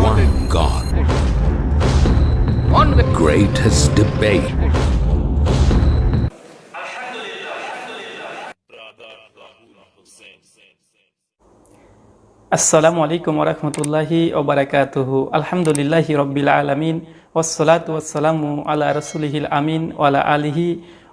one God. Greatest debate. আসসালামু আলাইকুম ওরহমতুল্লাহি ওবরাকাতুহু আলহামদুলিল্লাহি রব্বিল আলমিন ওসলাত ওয়াসালামু আলা রসুলিহিল আমিন ওয়ালা আলিহি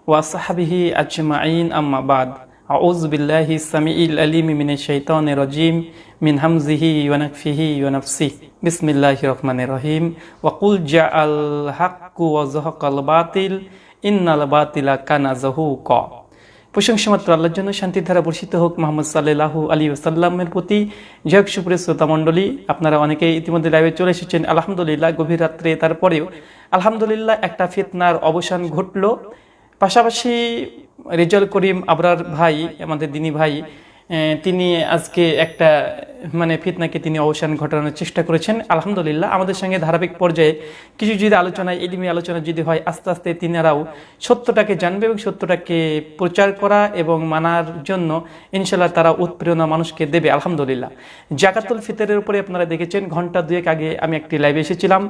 ওয়াসাহাবিহি আজমাইন আম্মাবাদ আউজ বিল্লাহি সামিইল আলিম মিন শৈতান রজিম মিন হামজিহি ওয়ানকফিহি ওয়ানফসি বিসমিল্লাহি রহমান রহিম। ওয়াকুল জা আল হাক্কু ওয়াজহকাল বাতিল। ইন্নাল বাতিলা কানা জহু ক প্রশংসা মাত্র আল্লাহর জন্য শান্তির ধারা বর্ষিত হোক মোহাম্মদ সাল্লাহু আলী ওসাল্লামের প্রতি। হোক সুপ্রিয় শ্রোতা মণ্ডলী, আপনারা অনেকেই ইতিমধ্যে লাইভে চলে এসেছেন। আলহামদুলিল্লাহ, গভীর রাত্রে তারপরেও আলহামদুলিল্লাহ একটা ফিতনার অবসান ঘটল। পাশাপাশি রেজাল করিম আবরার ভাই, আমাদের দিনী ভাই তিনি আজকে একটা মানে ফিতনাকে তিনি অবসান ঘটানোর চেষ্টা করেছেন। আলহামদুলিল্লাহ, আমাদের সঙ্গে ধারাবাহিক পর্যায়ে কিছু যদি আলোচনায় এলিমি আলোচনা যদি হয়, আস্তে আস্তে তিনারাও সত্যটাকে জানবে এবং সত্যটাকে প্রচার করা এবং মানার জন্য ইনশাল্লাহ তারা উৎপ্রেরণা মানুষকে দেবে, আলহামদুলিল্লাহ। জাকাতুল ফিতরের উপরে আপনারা দেখেছেন ঘণ্টা দুয়েক আগে আমি একটি লাইভে এসেছিলাম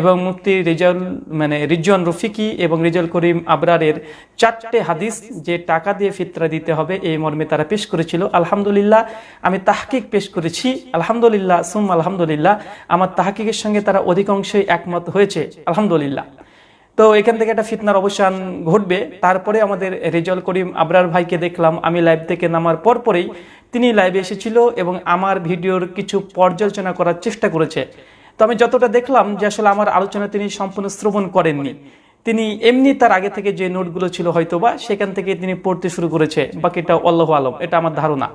এবং মুফতি রেজাউল মানে রিজন রফিকি এবং রেজাউল করিম আবরারের চারটে হাদিস যে টাকা দিয়ে ফিতরা দিতে হবে, এই মর্মে তারা পেশ করেছিল। আলহামদুলিল্লাহ, আমি তাহকিক পেশ করেছি। আলহামদুলিল্লাহ সুম আলহামদুলিল্লাহ, আমার তাহকিকের সঙ্গে তারা অধিকাংশই একমত হয়েছে, আলহামদুলিল্লাহ। তো এখান থেকে একটা ফিতনার অবসান ঘটবে। তারপরে আমাদের রেজাল করিম আবরার ভাইকে দেখলাম, আমি লাইভ থেকে নামার পর পরেই তিনি লাইভে এসেছিল এবং আমার ভিডিওর কিছু পর্যালোচনা করার চেষ্টা করেছে। তো আমি যতটা দেখলাম যে আসলে আমার আলোচনা তিনি সম্পূর্ণ শ্রবণ করেননি। তিনি এমনি তার আগে থেকে যে নোটগুলো ছিল হয়তোবা, সেখান থেকে তিনি পড়তে শুরু করেছে, বাকিটা অল্লাহ আলম, এটা আমার ধারণা।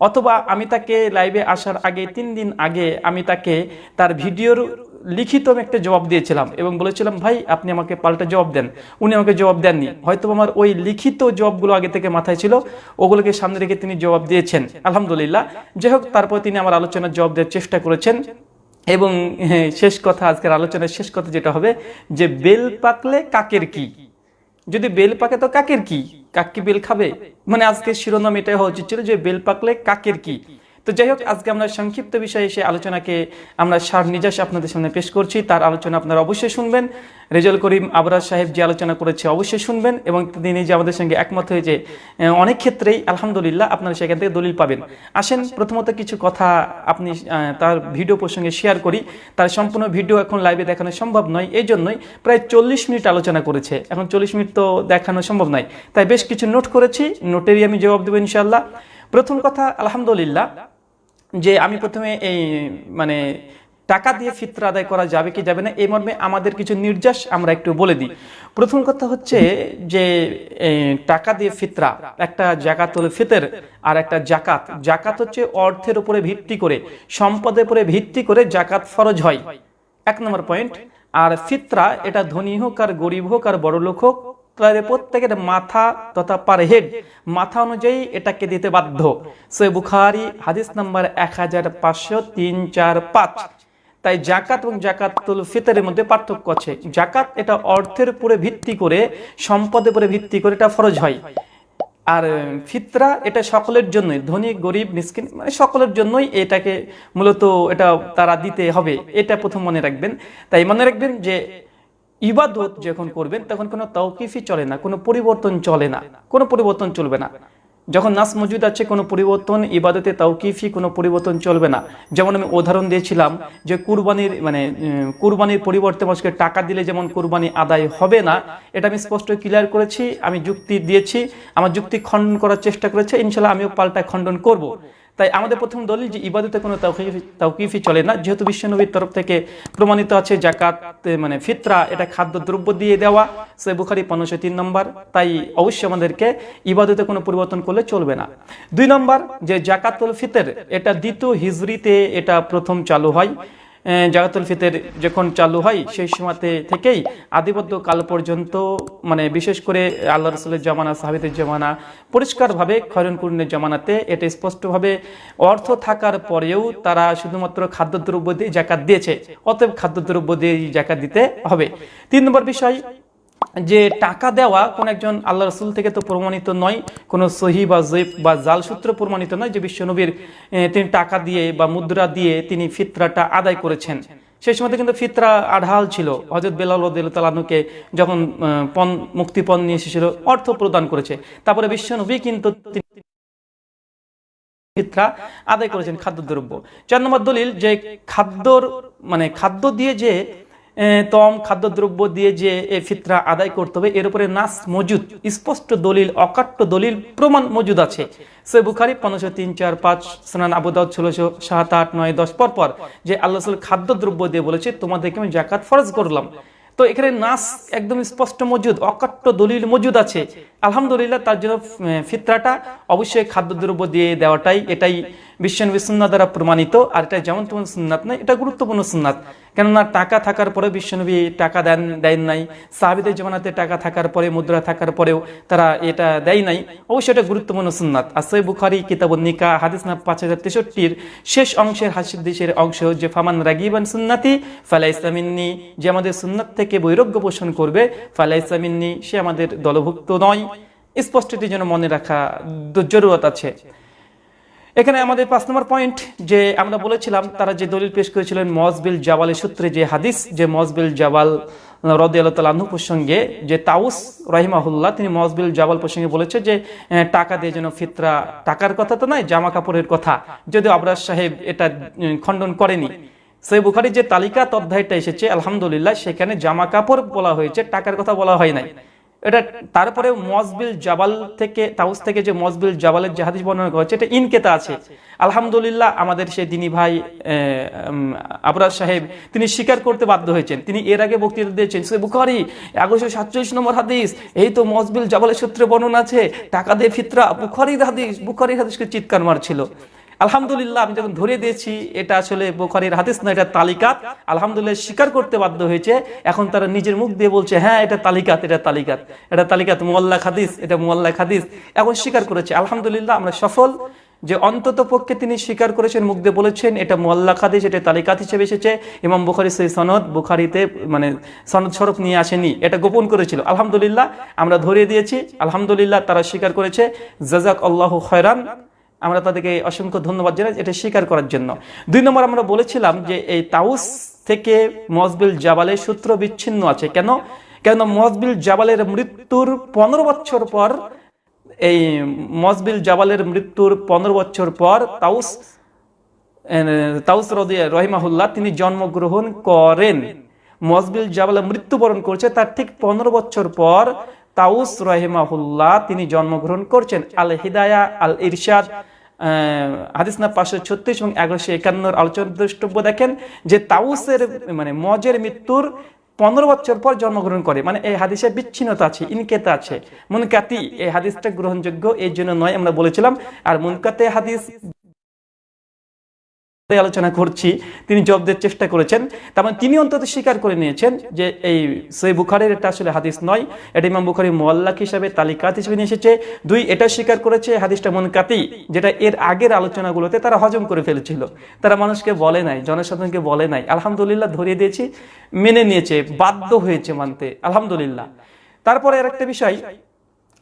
অথবা আমি তাকে লাইভে আসার আগে তিন দিন আগে আমি তাকে তার ভিডিওর লিখিত আমি একটা জবাব দিয়েছিলাম এবং বলেছিলাম ভাই আপনি আমাকে পাল্টা জবাব দেন। উনি আমাকে জবাব দেননি। হয়তো আমার ওই লিখিত জবাবগুলো আগে থেকে মাথায় ছিল ওগুলোকে সামনে রেখে তিনি জবাব দিয়েছেন। আলহামদুলিল্লাহ। যাই হোক তারপর তিনি আমার আলোচনার জবাব দেওয়ার চেষ্টা করেছেন এবং হ্যাঁ, শেষ কথা আজকের আলোচনার শেষ কথা যেটা হবে যে বেল পাকলে কাকের কি? যদি বেল পাকে তো কাকের কি? কাক বেল খাবে? মানে আজকে শিরোনাম এটাই হওয়া উচিত ছিল যে বেল পাকলে কাকের কি? তো যাই হোক, আজকে আমরা সংক্ষিপ্ত বিষয়ে এসে আলোচনাকে আমরা সার নিজাস আপনাদের সামনে পেশ করছি। তার আলোচনা আপনারা অবশ্যই শুনবেন। রেজাল করিম আবরার সাহেব যে আলোচনা করেছে অবশ্যই শুনবেন এবং তিনি যে আমাদের সঙ্গে একমত হয়েছে অনেক ক্ষেত্রেই আলহামদুলিল্লাহ আপনারা সেখান থেকে দলিল পাবেন। আসেন, প্রথমত কিছু কথা আপনি তার ভিডিও প্রসঙ্গে শেয়ার করি। তার সম্পূর্ণ ভিডিও এখন লাইভে দেখানো সম্ভব নয় এই জন্যই প্রায় চল্লিশ মিনিট আলোচনা করেছে। এখন চল্লিশ মিনিট তো দেখানো সম্ভব নয়। তাই বেশ কিছু নোট করেছি নোটেরই আমি জবাব দেবো ইনশাল্লাহ প্রথম কথা, আলহামদুলিল্লাহ যে আমি প্রথমে এই মানে টাকা দিয়ে ফিতরা আদায় করা যাবে কি যাবে না, এই মর্মে আমাদের কিছু নির্যাস আমরা একটু বলে দিই। প্রথম কথা হচ্ছে যে টাকা দিয়ে ফিতরা, একটা জাকাতুল ফিতের আর একটা জাকাত। জাকাত হচ্ছে অর্থের উপরে ভিত্তি করে, সম্পদের উপরে ভিত্তি করে জাকাত ফরজ হয়। এক নম্বর পয়েন্ট। আর ফিতরা, এটা ধনী হোক আর গরিব হোক আর বড় লোক হোক তাদের প্রত্যেকের মাথা তথা পার হেড। মাথা অনুযায়ী এটাকে দিতে বাধ্য। সে বুখারি, হাদিস নাম্বার এক হাজার পাঁচশো তিন চার পাঁচ। তাই জাকাত এবং জাকাতুল ফিতরের মধ্যে পার্থক্য আছে। জাকাত এটা অর্থের উপরে ভিত্তি করে, সম্পদের উপরে ভিত্তি করে এটা ফরজ হয়। আর ফিতরা এটা সকলের জন্যই, ধনী, গরিব, মিসকিন মানে সকলের জন্যই এটাকে মূলত এটা তারা দিতে হবে। এটা প্রথম মনে রাখবেন। তাই মনে রাখবেন যে ইবাদত যখন করবেন তখন কোনো তৌকিফি চলে না কোনো পরিবর্তন চলে না কোনো পরিবর্তন চলবে না। যখন নাস মজুদ আছে কোনো পরিবর্তন ইবাদতে তৌকিফি কোনো পরিবর্তন চলবে না। যেমন আমি উদাহরণ দিয়েছিলাম যে কুরবানির মানে কুরবানির পরিবর্তে মানুষকে টাকা দিলে যেমন কুরবানি আদায় হবে না এটা আমি স্পষ্ট ক্লিয়ার করেছি আমি যুক্তি দিয়েছি আমার যুক্তি খণ্ডন করার চেষ্টা করেছে ইনশাল্লাহ আমিও পাল্টা খণ্ডন করব। তাই আমাদের প্রথম দলিল যে ইবাদতে কোনো তাওকিফি চলে না। যেহেতু বিশ্বনবীর তরফ থেকে প্রমাণিত আছে জাকাত মানে ফিতরা, এটা খাদ্য দ্রব্য দিয়ে দেওয়া। সে বুখারি পনেরোশো তিন নম্বর। তাই অবশ্যই আমাদেরকে ইবাদতে কোনো পরিবর্তন করলে চলবে না। দুই নম্বর, যে জাকাতুল ফিতর, এটা দ্বিতীয় হিজড়িতে এটা প্রথম চালু হয়। এ, ফিতের যখন চালু হয় সেই সময়তে থেকেই আদিবদ্ধ কাল পর্যন্ত মানে বিশেষ করে আল্লাহ রসুলের জমানা সাহাবিদের জমানা পরিষ্কারভাবে খয়রনকুরনের জমানাতে এটা স্পষ্টভাবে অর্থ থাকার পরেও তারা শুধুমাত্র খাদ্যদ্রব্য দিয়ে জাকাত দিয়েছে। অতএব খাদ্যদ্রব্য দিয়ে জাকাত দিতে হবে। তিন নম্বর বিষয় যে টাকা দেওয়া কোন একজন আল্লাহ রসুল থেকে তো প্রমাণিত নয়, কোন সহি বা জৈব বা জাল সূত্র প্রমাণিত নয় যে বিশ্বনবীর তিনি টাকা দিয়ে বা মুদ্রা দিয়ে তিনি ফিতরাটা আদায় করেছেন। সেই সময় কিন্তু ফিতরা আঢাল ছিল। হজরত তালানুকে যখন পণ, মুক্তিপণ নিয়ে এসেছিল, অর্থ প্রদান করেছে। তারপরে বিশ্বনবী কিন্তু ফিতরা আদায় করেছেন খাদ্যদ্রব্য। চার নম্বর দলিল যে খাদ্যর মানে খাদ্য দিয়ে যে তম খাদ্যদ্রব্য দিয়ে যে ফিতরা আদায় করতে হবে, এর উপরে নাস মজুদ, স্পষ্ট দলিল, অকাট্য দলিল, প্রমাণ মজুদ আছে। সে বুখারি পনেরোশো তিন, চার, পাঁচ, সোনান আবুদাউদ ষোলোশো সাত, আট, নয়, দশ, পর পর যে আল্লাহ খাদ্যদ্রব্য দিয়ে বলেছে, তোমাদেরকে আমি জাকাত ফরজ করলাম। তো এখানে নাস একদম স্পষ্ট মজুদ, অকাট্য দলিল মজুদ আছে। আলহামদুলিল্লাহ তার জন্য ফিতরাটা অবশ্যই খাদ্যদ্রব্য দিয়ে দেওয়াটাই, এটাই বিশ্বনবী সুন্নাত দ্বারা প্রমাণিত, আর এটা যেমন তেমন সুন্নাত নয়, এটা গুরুত্বপূর্ণ সুন্নাত। কেননা টাকা থাকার পরে বিশ্বনবী টাকা দেন দেন নাই, সাহাবিদের জমানাতে টাকা থাকার পরে, মুদ্রা থাকার পরেও তারা এটা দেয় নাই, অবশ্যই এটা গুরুত্বপূর্ণ সুন্নাত। আর সই বুখারি কিতাবুল নিকা হাদিস না পাঁচ হাজার তেষট্টির শেষ অংশের হাসিদ্দিসের অংশ যে ফামান রাগিবান সুন্নাতি ফালা ইসলামিন্নি যে আমাদের সুন্নাত থেকে বৈরোগ্য পোষণ করবে ফালা ইসলামিন্নি সে আমাদের দলভুক্ত নয়। স্পষ্ট এটির জন্য মনে রাখা জরুরত আছে। এখানে আমাদের পাঁচ নম্বর পয়েন্ট যে আমরা বলেছিলাম, তারা যে দলিল পেশ করেছিলেন মজবিল জাওয়ালের সূত্রে যে হাদিস, যে মজবিল জাওয়াল আল্লাহ প্রসঙ্গে যে তাউস রহিমাহুল্লাহ, তিনি মজবিল জাওয়াল প্রসঙ্গে বলেছে যে টাকা দিয়ে যেন ফিতরা টাকার কথা তো নয়, জামা কাপড়ের কথা। যদিও আবরাজ সাহেব এটা খণ্ডন করেনি। সেই বুখারির যে তালিকা অধ্যায়টা এসেছে, আলহামদুলিল্লাহ, সেখানে জামা কাপড় বলা হয়েছে, টাকার কথা বলা হয় নাই। এটা তারপরে মজবিল জাবাল থেকে তাউস থেকে যে মজবিল জাবালের যে হাদিস বর্ণনা করা হচ্ছে এটা ইনকেতা আছে। আলহামদুলিল্লাহ আমাদের সেই দিনী ভাই উম, সাহেব তিনি স্বীকার করতে বাধ্য হয়েছেন। তিনি এর আগে বক্তৃতা দিয়েছেন সে বুখারি এগারোশো সাতচল্লিশ নম্বর হাদিস এই তো মজবিল জাবালের সূত্রে বর্ণনা আছে টাকা দিয়ে ফিতরা বুখারির হাদিস বুখারির হাদিসকে চিৎকার মারছিল। আলহামদুলিল্লাহ, আমি যখন ধরে দিয়েছি, এটা আসলে বোখারির হাদিস না, এটা তালিকাত। আলহামদুলিল্লাহ, স্বীকার করতে বাধ্য হয়েছে। এখন তারা নিজের মুখ দিয়ে বলছে হ্যাঁ এটা তালিকাত এটা তালিকাত। এটা তালিকাত মোয়াল্লা হাদিস, এটা মোয়াল্লা হাদিস। এখন স্বীকার করেছে। আলহামদুলিল্লাহ, আমরা সফল। যে অন্তত পক্ষে তিনি স্বীকার করেছেন, মুখ দিয়ে বলেছেন, এটা মোয়াল্লা খাদিস এটা তালিকাত হিসেবে এসেছে। ইমাম বুখারি সেই সনদ, বুখারিতে মানে সনদ স্বরূপ নিয়ে আসেনি। এটা গোপন করেছিল। আলহামদুলিল্লাহ, আমরা ধরিয়ে দিয়েছি। আলহামদুলিল্লাহ, তারা স্বীকার করেছে। জাজাক আল্লাহ খয়রান। আমরা তাদেরকে অসংখ্য ধন্যবাদ জানাই, এটা স্বীকার করার জন্য। দুই নম্বর আমরা বলেছিলাম যে এই তাউস থেকে মজবিল জাবালের সূত্র বিচ্ছিন্ন আছে। কেন? কেন মজবিল জাবালের মৃত্যুর পনেরো বছর পর, এই মজবিল জাবালের মৃত্যুর পনেরো বছর পর তাউস তাউস রদিয়া রহিমাহুল্লাহ তিনি জন্মগ্রহণ করেন। মজবিল জাবাল মৃত্যুবরণ করছে, তার ঠিক পনেরো বছর পর তাউস রহিমাহুল্লাহ, তিনি জন্মগ্রহণ করছেন আল হিদায়া আল ইরশাদ হাদিস না পাঁচশো ছত্রিশ এবং এগারোশো একান্নর আলোচনা দ্রষ্টব্য দেখেন যে তাউসের মানে মজের মৃত্যুর পনেরো বছর পর জন্মগ্রহণ করে। মানে এই হাদিসে বিচ্ছিন্নতা আছে, ইনকেতা আছে। মুনকাতি, এই হাদিসটা গ্রহণযোগ্য, এই জন্য নয় আমরা বলেছিলাম। আর মুনকাতে হাদিস আলোচনা করছি। তিনি জব দেওয়ার চেষ্টা করেছেন। তার মানে তিনি অন্তত স্বীকার করে নিয়েছেন যে এই সই বুখারের এটা আসলে হাদিস নয়। এটা ইমাম বুখারি মোয়াল্লাক হিসাবে, তালিকাত হিসেবে নিয়ে এসেছে। দুই, এটা স্বীকার করেছে হাদিসটা মনকাতি, যেটা এর আগের আলোচনাগুলোতে তারা হজম করে ফেলেছিল। তারা মানুষকে বলে নাই, জনসাধারণকে বলে নাই। আলহামদুলিল্লাহ ধরিয়ে দিয়েছি, মেনে নিয়েছে, বাধ্য হয়েছে মানতে। আলহামদুলিল্লাহ। তারপরে আর একটা বিষয়,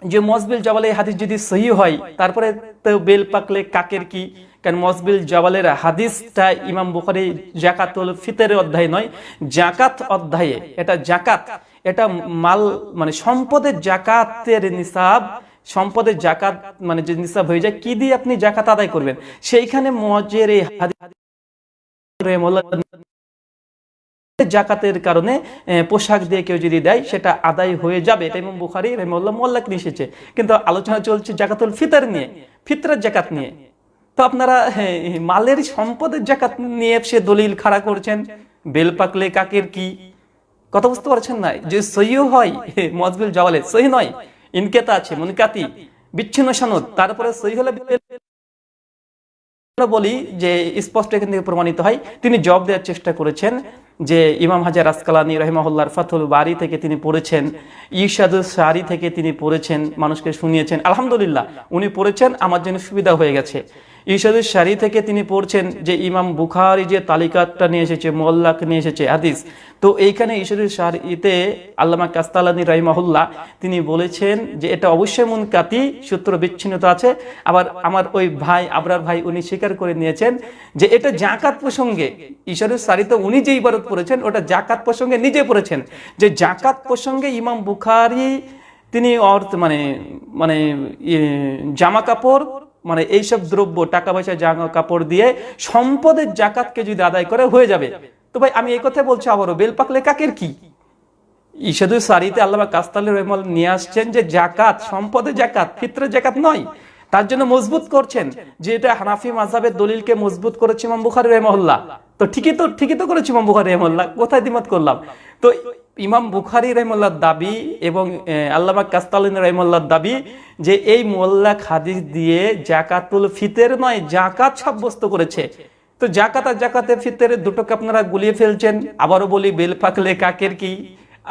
যে মজবিল জাবালে হাদিস যদি সহি হয়, তারপরে বেল পাকলে কাকের কি? কারণ মজবিল জাবালের হাদিসটা ইমাম বুখারি জাকাতুল ফিতরের অধ্যায় নয়, জাকাত অধ্যায়ে। এটা জাকাত, এটা মাল মানে সম্পদের জাকাতের নিসাব, সম্পদের জাকাত মানে যে নিসাব হয়ে যায়, কি দিয়ে আপনি জাকাত আদায় করবেন? সেইখানে মজের এই জাকাতের কারণে পোশাক দিয়ে কেউ যদি দেয়, সেটা আদায় হয়ে যাবে। এটা ইমাম বুখারি রহমুল্লাহ মোল্লাক নিয়ে এসেছে। কিন্তু আলোচনা চলছে জাকাতুল ফিতর নিয়ে, ফিতরের জাকাত নিয়ে। আপনারা মালের সম্পদের জাকাত নিয়ে সে দলিল খাড়া করছেন। বেল পাকলে কাকের কি? কথা বুঝতে পারছেন না। যে সহিও হয় মজবিল জওয়ালে, সহি নয়, ইনকেতা আছে, মুনকাতি, বিচ্ছিন্ন সনদ, তারপরে সহি হলে বলি যে স্পষ্ট এখান থেকে প্রমাণিত হয়, তিনি জব দেওয়ার চেষ্টা করেছেন যে ইমাম হাজার আসকালানি রহিমাহুল্লার ফাতুল বাড়ি থেকে তিনি পড়েছেন ইশাদুল সারি থেকে তিনি পড়েছেন, মানুষকে শুনিয়েছেন। আলহামদুলিল্লাহ, উনি পড়েছেন, আমার জন্য সুবিধা হয়ে গেছে। ঈশাদুল সারি থেকে তিনি পড়ছেন যে ইমাম বুখারি যে তালিকাটা নিয়ে এসেছে মোল্লাক নিয়ে এসেছে হাদিস। তো এইখানে ঈশাদুল সারিতে আল্লামা কাস্তালানি রাহিমাহুল্লাহ তিনি বলেছেন যে এটা অবশ্যই মুনকাতি সূত্র বিচ্ছিন্নতা আছে। আবার আমার ওই ভাই আবরার ভাই উনি স্বীকার করে নিয়েছেন যে এটা জাকাত প্রসঙ্গে ঈশাদুল সারিতে উনি যে ইবারত পড়েছেন ওটা জাকাত প্রসঙ্গে নিজে পড়েছেন। যে জাকাত প্রসঙ্গে ইমাম বুখারি তিনি অর্থ মানে মানে ইয়ে, জামা কাপড় মানে এইসব দ্রব্য টাকা পয়সা জামা কাপড় দিয়ে সম্পদের জাকাতকে যদি আদায় করে, হয়ে যাবে। তো ভাই, আমি এই কথা বলছি আবারও বেল পাকলে কাকের কি? ইসাদু সারিতে আল্লাহ কাস্তাল রহমাল নিয়ে আসছেন যে জাকাত সম্পদের জাকাত ফিত্রের জাকাত নয়। তার জন্য মজবুত করছেন যে এটা হানাফি মাঝাবের দলিলকে মজবুত করেছে ইমাম বুখারি রহমল্লাহ তো ঠিকই তো ঠিকই তো করেছে ইমাম বুখারি রহমল্লাহ কোথায় দিমত করলাম? তো ইমাম বুখারি রহমল্লার দাবি এবং আল্লামা কাস্তালিন রহমল্লার দাবি যে এই মোল্লা হাদিস দিয়ে জাকাতুল ফিতের নয়, জাকাত সাব্যস্ত করেছে। তো জাকাত আর জাকাতের ফিতের দুটোকে আপনারা গুলিয়ে ফেলছেন। আবারও বলি বেল ফাঁকলে কাকের কি?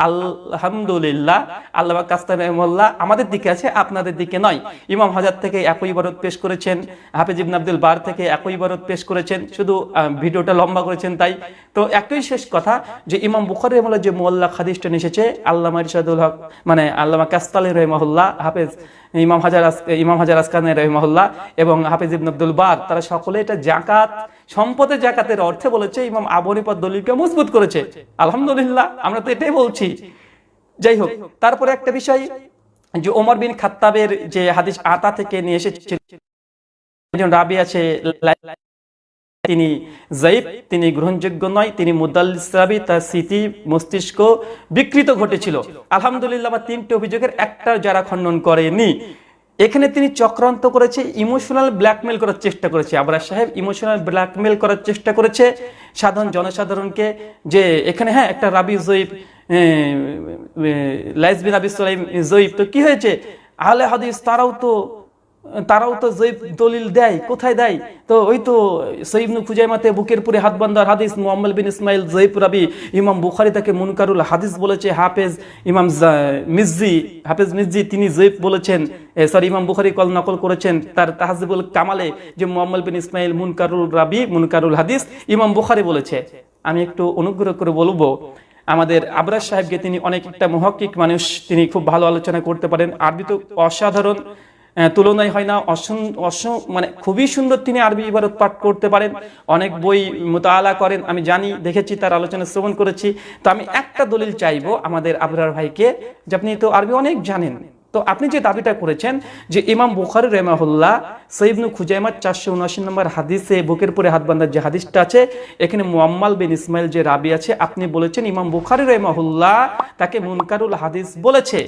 আলহামদুলিল্লাহ, আল্লাহ কাস্তান রহমল্লাহ আমাদের দিকে আছে, আপনাদের দিকে নয়। ইমাম হাজার থেকে একই ইবারত পেশ করেছেন, হাফিজ ইবন আব্দুল বার থেকে একই ইবারত পেশ করেছেন, শুধু ভিডিওটা লম্বা করেছেন তাই। তো একই শেষ কথা, যে ইমাম বুখারি রহমল্লাহ যে মোল্লা খাদিসটা এসেছে আল্লাহ ইরশাদুল হক মানে আল্লামা কাস্তালি রহমহুল্লাহ, হাফেজ ইমাম হাজার ইমাম হাজার আসকান রহমহুল্লাহ এবং হাফিজ ইবন আব্দুল বার, তারা সকলে এটা জাকাত সম্পদের জাকাতের অর্থে বলেছে ইমাম আবনিপদ দলিলকে মজবুত করেছে। আলহামদুলিল্লাহ, আমরা তো এটাই বলছি। যাই হোক, তারপরে একটা বিষয় যে ওমর বিন খাত্তাবের যে হাদিস আতা থেকে নিয়ে এসেছে, একজন রাবি আছে, তিনি জয়ীব তিনি গ্রহণযোগ্য নয়, তিনি মুদাল্লিস রাবি তার স্মৃতি মস্তিষ্ক বিকৃত ঘটেছিল। আলহামদুলিল্লাহ, আমার তিনটি অভিযোগের একটা যারা খণ্ডন করেনি। এখানে তিনি চক্রান্ত করেছে ইমোশনাল ব্ল্যাকমেল করার চেষ্টা করেছে। আবরার সাহেব ইমোশনাল ব্ল্যাকমেল করার চেষ্টা করেছে। সাধারণ জনসাধারণকে যে এখানে হ্যাঁ একটা রাবি জয়ীব লাইসবিন আবি সালাইম জয়ীব তো কি হয়েছে? আহলে হাদিস তারাও তো তারাও তো জৈব দলিল দেয়, কোথায় দেয়? তো ওই তো সৈবনু খুজাইমাতে বুকের পুরে হাত বান্দার হাদিস মুহাম্মদ বিন ইসমাইল জৈব রাবি, ইমাম বুখারি তাকে মুনকারুল হাদিস বলেছে, হাফেজ ইমাম জা- মির্জি হাফেজ মির্জি তিনি জৈব বলেছেন সরি ইমাম বুখারি কল নকল করেছেন, তার তাহাজিবুল কামালে যে মোহাম্মদ বিন ইসমাইল মুনকারুল রাবি, মুনকারুল হাদিস, ইমাম বুখারি বলেছে। আমি একটু অনুগ্রহ করে বলব, আমাদের আবরাজ সাহেবকে তিনি অনেক একটা মহকিক মানুষ, তিনি খুব ভালো আলোচনা করতে পারেন, আরবি তো অসাধারণ তুলনায় হয় না। মানে খুবই সুন্দর তিনি আরবি ইবারত পাঠ করতে পারেন। অনেক বই মোতালা করেন। আমি জানি, দেখেছি, তার আলোচনা শ্রবণ করেছি। তো আমি একটা দলিল চাইব আমাদের আবরার ভাইকে যে আপনি তো আরবি অনেক জানেন। তো আপনি যে দাবিটা করেছেন যে ইমাম বুখারি রেমাহুল্লাহ সৈবনু খুজাইমার চারশো উনআশি নম্বর হাদিসে বুকের পরে হাত বান্ধার যে হাদিসটা আছে, এখানে মুয়াম্মাল বিন ইসমাইল যে রাবি আছে, আপনি বলেছেন ইমাম বুখারি রেমাহুল্লাহ তাকে মুনকারুল হাদিস বলেছে।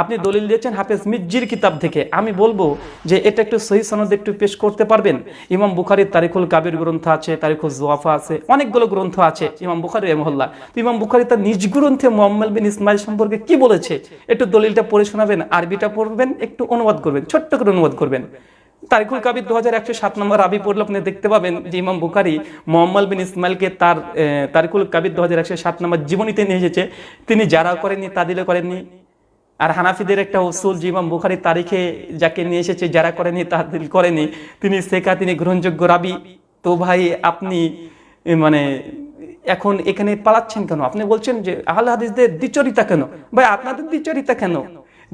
আপনি দলিল দিয়েছেন হাফেজ মির্জির কিতাব থেকে। আমি বলব যে এটা একটু সহি সনদ একটু পেশ করতে পারবেন। ইমাম বুখারির তারিকুল কাবির গ্রন্থ আছে তারিকুল জোয়াফা আছে, অনেকগুলো গ্রন্থ আছে ইমাম বুখারি রহমল্লা তো ইমাম বুখারি তার নিজ গ্রন্থে মোহাম্মদ বিন ইসমাইল সম্পর্কে কি বলেছে? একটু দলিলটা পড়ে শোনাবেন, আরবিটা পড়বেন, একটু অনুবাদ করবেন, ছোট্ট করে অনুবাদ করবেন। তারিকুল কাবির দু হাজার একশো সাত নম্বর আবি পড়লে আপনি দেখতে পাবেন যে ইমাম বুখারি মোহাম্মদ বিন ইসমাইলকে তার তারিকুল কাবির দু হাজার একশো সাত নম্বর জীবনীতে নিয়ে এসেছে। তিনি যারা করেননি তা দিলে করেননি। আর হানাফিদের একটা উসুল যে ইমাম বুখারি তারিখে যাকে নিয়ে এসেছে, যারা করেনি, তাহাদিল করেনি, তিনি শেখা, তিনি গ্রহণযোগ্য রাবি। তো ভাই, আপনি মানে এখন এখানে পালাচ্ছেন কেন? আপনি বলছেন যে আহ হাদিসদের দ্বিচরিতা কেন? ভাই, আপনাদের দ্বিচরিতা কেন?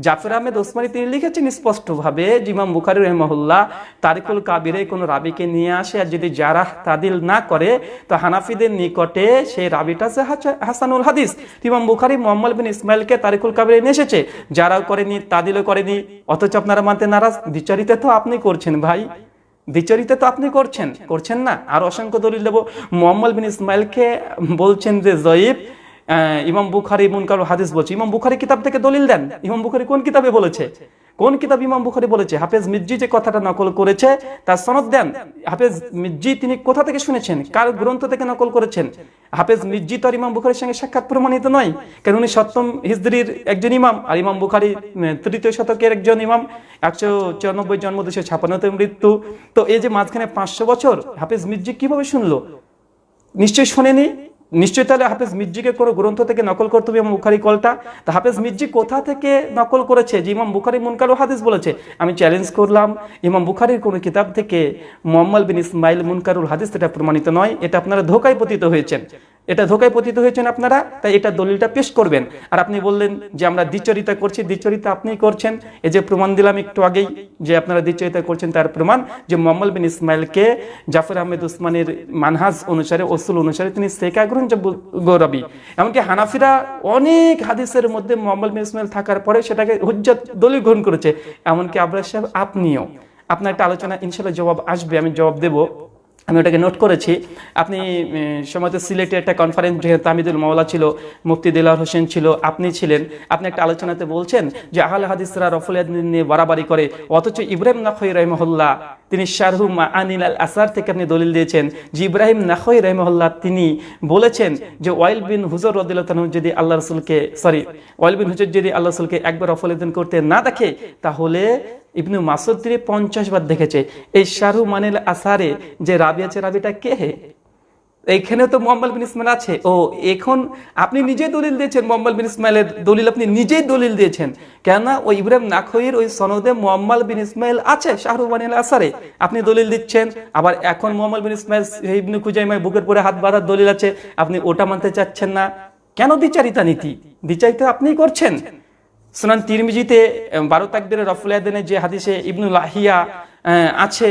জাফর আহমেদ ওসমানী তিনি লিখেছেন স্পষ্টভাবে যে ইমাম বুখারি রহমহুল্লাহ, তারিকুল কাবিরে কোনো রাবিকে নিয়ে আসে আর যদি যারা তাদিল না করে, তো হানাফিদের নিকটে সেই রাবিটা হাসানুল হাদিস। ইমাম বুখারি মোহাম্মদ বিন ইসমাইলকে তারিকুল কাবিরে নিয়ে এসেছে। যারাও করেনি, তাদিলও করেনি, অথচ আপনারা মানতে নারাজ। বিচারিতে তো আপনি করছেন ভাই। দ্বিচরিতে তো আপনি করছেন। করছেন না? আর অসংখ্য দলিল দেবো। মোহাম্মদ বিন ইসমাইলকে বলছেন যে, জয়ীব ইমাম বুখারি মুনকার হাদিস বলছে, ইমাম বুখারি কিতাব থেকে দলিল দেন। ইমাম বুখারি কোন কিতাবে বলেছে? কোন কিতাব ইমাম বুখারি বলেছে? হাফেজ মির্জি যে কথাটা নকল করেছে, তার সনদ দেন। হাফেজ মির্জি তিনি কোথা থেকে শুনেছেন? কার গ্রন্থ থেকে নকল করেছেন? হাফেজ মির্জি তো আর ইমাম বুখারির সঙ্গে সাক্ষাৎ প্রমাণিত নয়। কারণ উনি সপ্তম হিজরির একজন ইমাম আর ইমাম বুখারি তৃতীয় শতকের একজন ইমাম। একশো চুরানব্বই জন্ম, দুশো ছাপান্নতে মৃত্যু। তো এই যে মাঝখানে পাঁচশো বছর, হাফেজ মির্জি কীভাবে শুনলো? নিশ্চয়ই শোনেনি? নিশ্চয়ই তাহলে হাফেজ মির্জিকে কোনো গ্রন্থ থেকে নকল করতে হবে ইমাম বুখারি কলটা? তা হাফেজ মির্জি কোথা থেকে নকল করেছে? যে ইমাম বুখারি মুনকার হাদিস বলেছে। আমি চ্যালেঞ্জ করলাম, ইমাম বুখারির কোনো কিতাব থেকে মোহাম্মদ বিন ইসমাইল মুনকারুল হাদিস এটা প্রমাণিত নয়, এটা আপনারা ধোকায় পতিত হয়েছেন। এটা ধোকায় পতিত হয়েছেন আপনারা, তাই এটা দলিলটা পেশ করবেন। আর আপনি বললেন যে আমরা দ্বিচরিতা করছি, দ্বিচরিতা আপনিই করছেন। এই যে প্রমাণ দিলাম একটু আগেই যে আপনারা দ্বিচরিতা করছেন তার প্রমাণ, যে মোহাম্মদ বিন ইসমাইলকে জাফর আহমেদ উসমানের মানহাজ অনুসারে, ওসুল অনুসারে তিনি সেকা গ্রহণযোগ্য গৌরবী। এমনকি হানাফিরা অনেক হাদিসের মধ্যে মোহাম্মদ বিন ইসমাইল থাকার পরে সেটাকে হুজ্জাত দলিল গ্রহণ করেছে। এমনকি আবরাজ সাহেব, আপনিও। আপনার একটা আলোচনা ইনশাল্লাহ জবাব আসবে, আমি জবাব দেবো। আমি ওটাকে নোট করেছি। আপনি উম, সময় তো সিলেটে একটা কনফারেন্স তামিদুল মাওলা ছিল মুফতি দিলার হোসেন ছিল আপনি ছিলেন। আপনি একটা আলোচনাতে বলছেন যে আহলে হাদিসরা রফুল নিয়ে বাড়াবাড়ি করে অথচ ইব্রাহিম নাখই রহমহল্লা তিনি শারহু আনিল আল আসার থেকে আপনি দলিল দিয়েছেন যে ইব্রাহিম নাখই রহমহল্লা তিনি বলেছেন যে ওয়াইল বিন হুজুর রদিল্লাহ যদি আল্লাহ রসুলকে সরি ওয়াইল বিন হুজুর যদি আল্লাহ রসুলকে একবার রফুল করতে না দেখে তাহলে ইবনু মাসুদ তিনি পঞ্চাশ বার দেখেছে। এই শাহরু মানিল আসারে যে রাবি আছে, রাবিটা কে এইখানে তো মোহাম্মদ বিন ইসমাইল আছে। ও, এখন আপনি নিজেই দলিল দিয়েছেন মোহাম্মদ বিন ইসমাইলের দলিল, আপনি নিজেই দলিল দিয়েছেন। কেননা ওই ইব্রাহিম নাখইর ওই সনদে মোহাম্মদ বিন ইসমাইল আছে শাহরু মানিল আসারে। আপনি দলিল দিচ্ছেন, আবার এখন মোহাম্মদ বিন ইসমাইল ইবনু খুজাইমায় বুকের পরে হাত বাঁধার দলিল আছে। আপনি ওটা মানতে চাচ্ছেন না। কেন বিচারিতা নীতি? বিচারিতা আপনিই করছেন। সুনান তিরমিজিতে বারো তাকবির রফুলিয়াদিনের যে হাদিসে ইবনুল আহিয়া আছে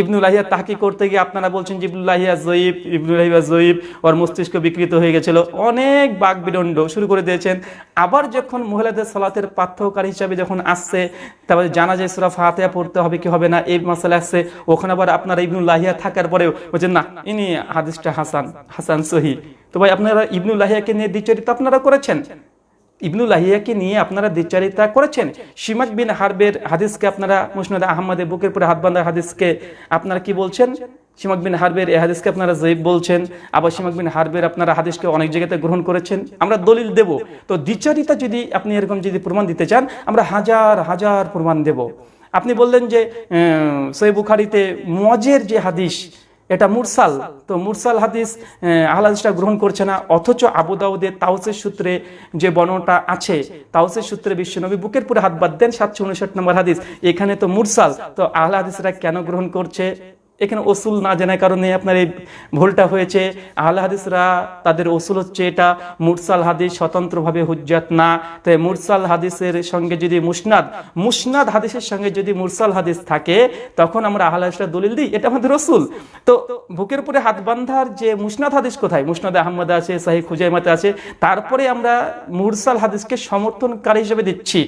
ইবনুল আহিয়া তাহাকি করতে গিয়ে আপনারা বলছেন যে ইবনুল আহিয়া জয়ীব ইবনুল আহিয়া জয়ীব, ওর মস্তিষ্ক বিকৃত হয়ে গেছিল। অনেক বাক বিদণ্ড শুরু করে দিয়েছেন। আবার যখন মহিলাদের সলাতের পাঠ্যকার হিসাবে যখন আসছে, তারপরে জানা যায় সুরা ফাতেহা পড়তে হবে কি হবে না, এই মশলা আসছে। ওখানে আবার আপনারা ইবনুল আহিয়া থাকার পরেও বলছেন, না, ইনি হাদিসটা হাসান হাসান সহি। তো ভাই, আপনারা ইবনুল আহিয়াকে নিয়ে দ্বিচরিত আপনারা করেছেন? ইবনুল আহিয়াকে নিয়ে আপনারা দ্বিচারিতা করেছেন। সিমাক বিন হারবের হাদিসকে আপনারা, মুসনাদ আহমদে বুকের পরে হাত বাঁধার হাদিসকে আপনারা কি বলছেন? সিমাক বিন হারবের এই হাদিসকে আপনারা জয়ীব বলছেন। আবার সিমাক বিন হারবের আপনারা হাদিসকে অনেক জায়গাতে গ্রহণ করেছেন। আমরা দলিল দেব। তো দ্বিচারিতা যদি আপনি এরকম যদি প্রমাণ দিতে চান, আমরা হাজার হাজার প্রমাণ দেব। আপনি বললেন যে সই বুখারিতে মজের যে হাদিস এটা মুরসাল। তো মুরসাল হাদিস আহলাদিসটা গ্রহণ করছে না, অথচ আবুদাউদের তাউসের সূত্রে যে বর্ণটা আছে তাউসের সূত্রে বিশ্বনবী বুকের পুরে হাত বাদ দেন সাতশো উনষাট নম্বর হাদিস। এখানে তো মুরসাল। তো আহলাদিসরা কেন গ্রহণ করছে? এখানে ওসুল না জানার কারণে আপনার এই ভুলটা হয়েছে। আহলা হাদিসরা তাদের ওসুল হচ্ছে এটা মুরসাল হাদিস, স্বতন্ত্রভাবে হুজ্জাত না। তাই মুরসাল হাদিসের সঙ্গে যদি মুসনাদ মুসনাদ হাদিসের সঙ্গে যদি মুরসাল হাদিস থাকে, তখন আমরা আহলা হাদিসরা দলিল দিই, এটা আমাদের রসুল তো বুকের উপরে হাত বান্ধার যে মুসনাদ হাদিস কোথায়? মুসনাদ আহমদ আছে সাহি খুজাইমাতে আছে। তারপরে আমরা মুরসাল হাদিসকে সমর্থনকারী হিসেবে দিচ্ছি।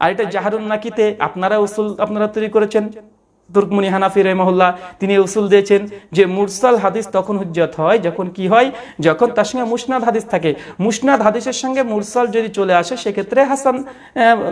আর এটা জাহারুন নাকিতে আপনারা উসুল আপনারা তৈরি করেছেন। তুর্কমনি হানাফি রহমহুল্লাহ, তিনি উসুল দিয়েছেন যে মুরসাল হাদিস তখন হুজ্জত হয়, যখন কি হয়? যখন তার সঙ্গে মুসনাদ হাদিস থাকে। মুসনাদ হাদিসের সঙ্গে মুরসাল যদি চলে আসে, সেক্ষেত্রে হাসান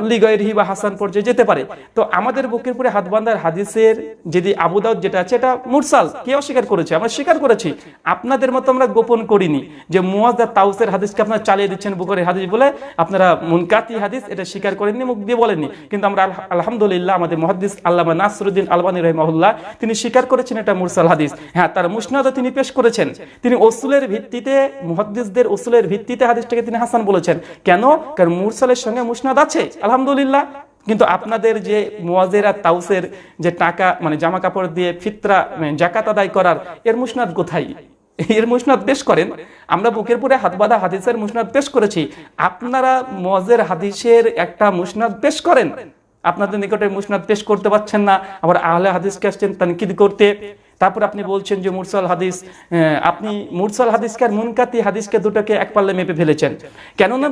লিগয়রহি বা হাসান পর্যায়ে যেতে পারে। তো আমাদের বুকের পরে হাত বান্ধার হাদিসের যদি আবুদাউদ যেটা আছে, এটা মুরসাল। কে অস্বীকার করেছে? আমরা স্বীকার করেছি। আপনাদের মতো আমরা গোপন করিনি যে মুয়াজা তাউসের হাদিসকে আপনারা চালিয়ে দিচ্ছেন বুকের হাদিস বলে। আপনারা মুনকাতি হাদিস এটা স্বীকার করেননি, মুখ দিয়ে বলেননি। কিন্তু আমরা আল- আলহামদুলিল্লাহ আমাদের মহাদিস আল্লামা নাসরুদ্দিন আলবানী রহমহুল্লাহ তিনি স্বীকার করেছেন এটা মুরসাল হাদিস। হ্যাঁ তার মুসনাদও তিনি পেশ করেছেন। তিনি ওসুলের ভিত্তিতে, মুহাদ্দিসদের ওসুলের ভিত্তিতে হাদিসটাকে তিনি হাসান বলেছেন। কেন? কারণ মুরসালের সঙ্গে মুসনাদ আছে, আলহামদুলিল্লাহ। কিন্তু আপনাদের যে মুয়াজেরা তাউসের যে টাকা মানে জামা কাপড় দিয়ে ফিতরা মানে জাকাত আদায় করার, এর মুসনাদ কোথায়? এর মুসনাদ পেশ করেন। আমরা বুকের পরে হাত বাঁধা হাদিসের মুসনাদ পেশ করেছি। আপনারা মজের হাদিসের একটা মুসনাদ পেশ করেন। আপনাদের নিকটে মুসনাদ পেশ করতে পারছেন না, আবার আহলে হাদিসকে আসছেন তানকিদ করতে। তারপর আপনি বলছেন যে মুরসাল হাদিস আপনি মুরসাল হাদিসকে মুনকাতি হাদিসকে দুটোকে এক পাল্লে মেপে ফেলেছেন। কেননা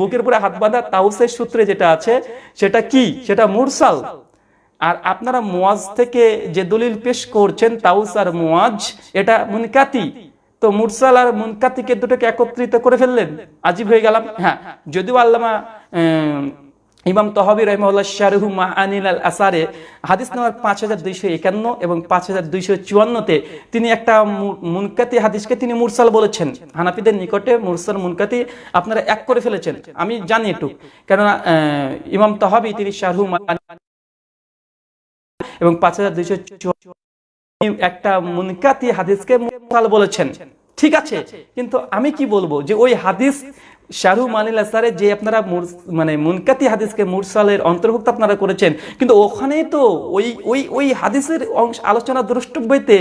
বুকের উপরে হাত বাঁধা তাউসের সূত্রে যেটা আছে, সেটা কি? সেটা মুরসাল। আর আপনারা মুয়াজ থেকে যে দলিল পেশ করছেন তাউস আর মুয়াজ, এটা মুনকাতি। তো মুরসাল আর মুনকাতিকে দুটোকে একত্রিত করে ফেললেন। আজীব হয়ে গেলাম। হ্যাঁ যদিও আল্লামা ইমাম তহাবি রহমুল্লাহ শাহরুহু মা আনিল আল আসারে হাদিস নাম্বার পাঁচ হাজার দুইশো একান্ন এবং পাঁচ হাজার দুইশো চুয়ান্নতে তিনি একটা মুনকাতি হাদিসকে তিনি মুরসাল বলেছেন। হানাফিদের নিকটে মুরসাল, মুনকাতি আপনারা এক করে ফেলেছেন। আমি জানি একটু কেননা ইমাম তহাবি, তিনি শাহরুহু মা এবং পাঁচ হাজার দুইশো একটা মুনকাতি হাদিসকে মুরসাল বলেছেন। ঠিক আছে, কিন্তু আমি কি বলব যে ওই হাদিস শাহরু মানিল আসারে যে আপনারা মানে মুনকাতি হাদিসকে মুরসালের অন্তর্ভুক্ত আপনারা করেছেন, কিন্তু ওখানেই তো ওই ওই ওই হাদিসের অংশ আলোচনা দ্রষ্টব্যতে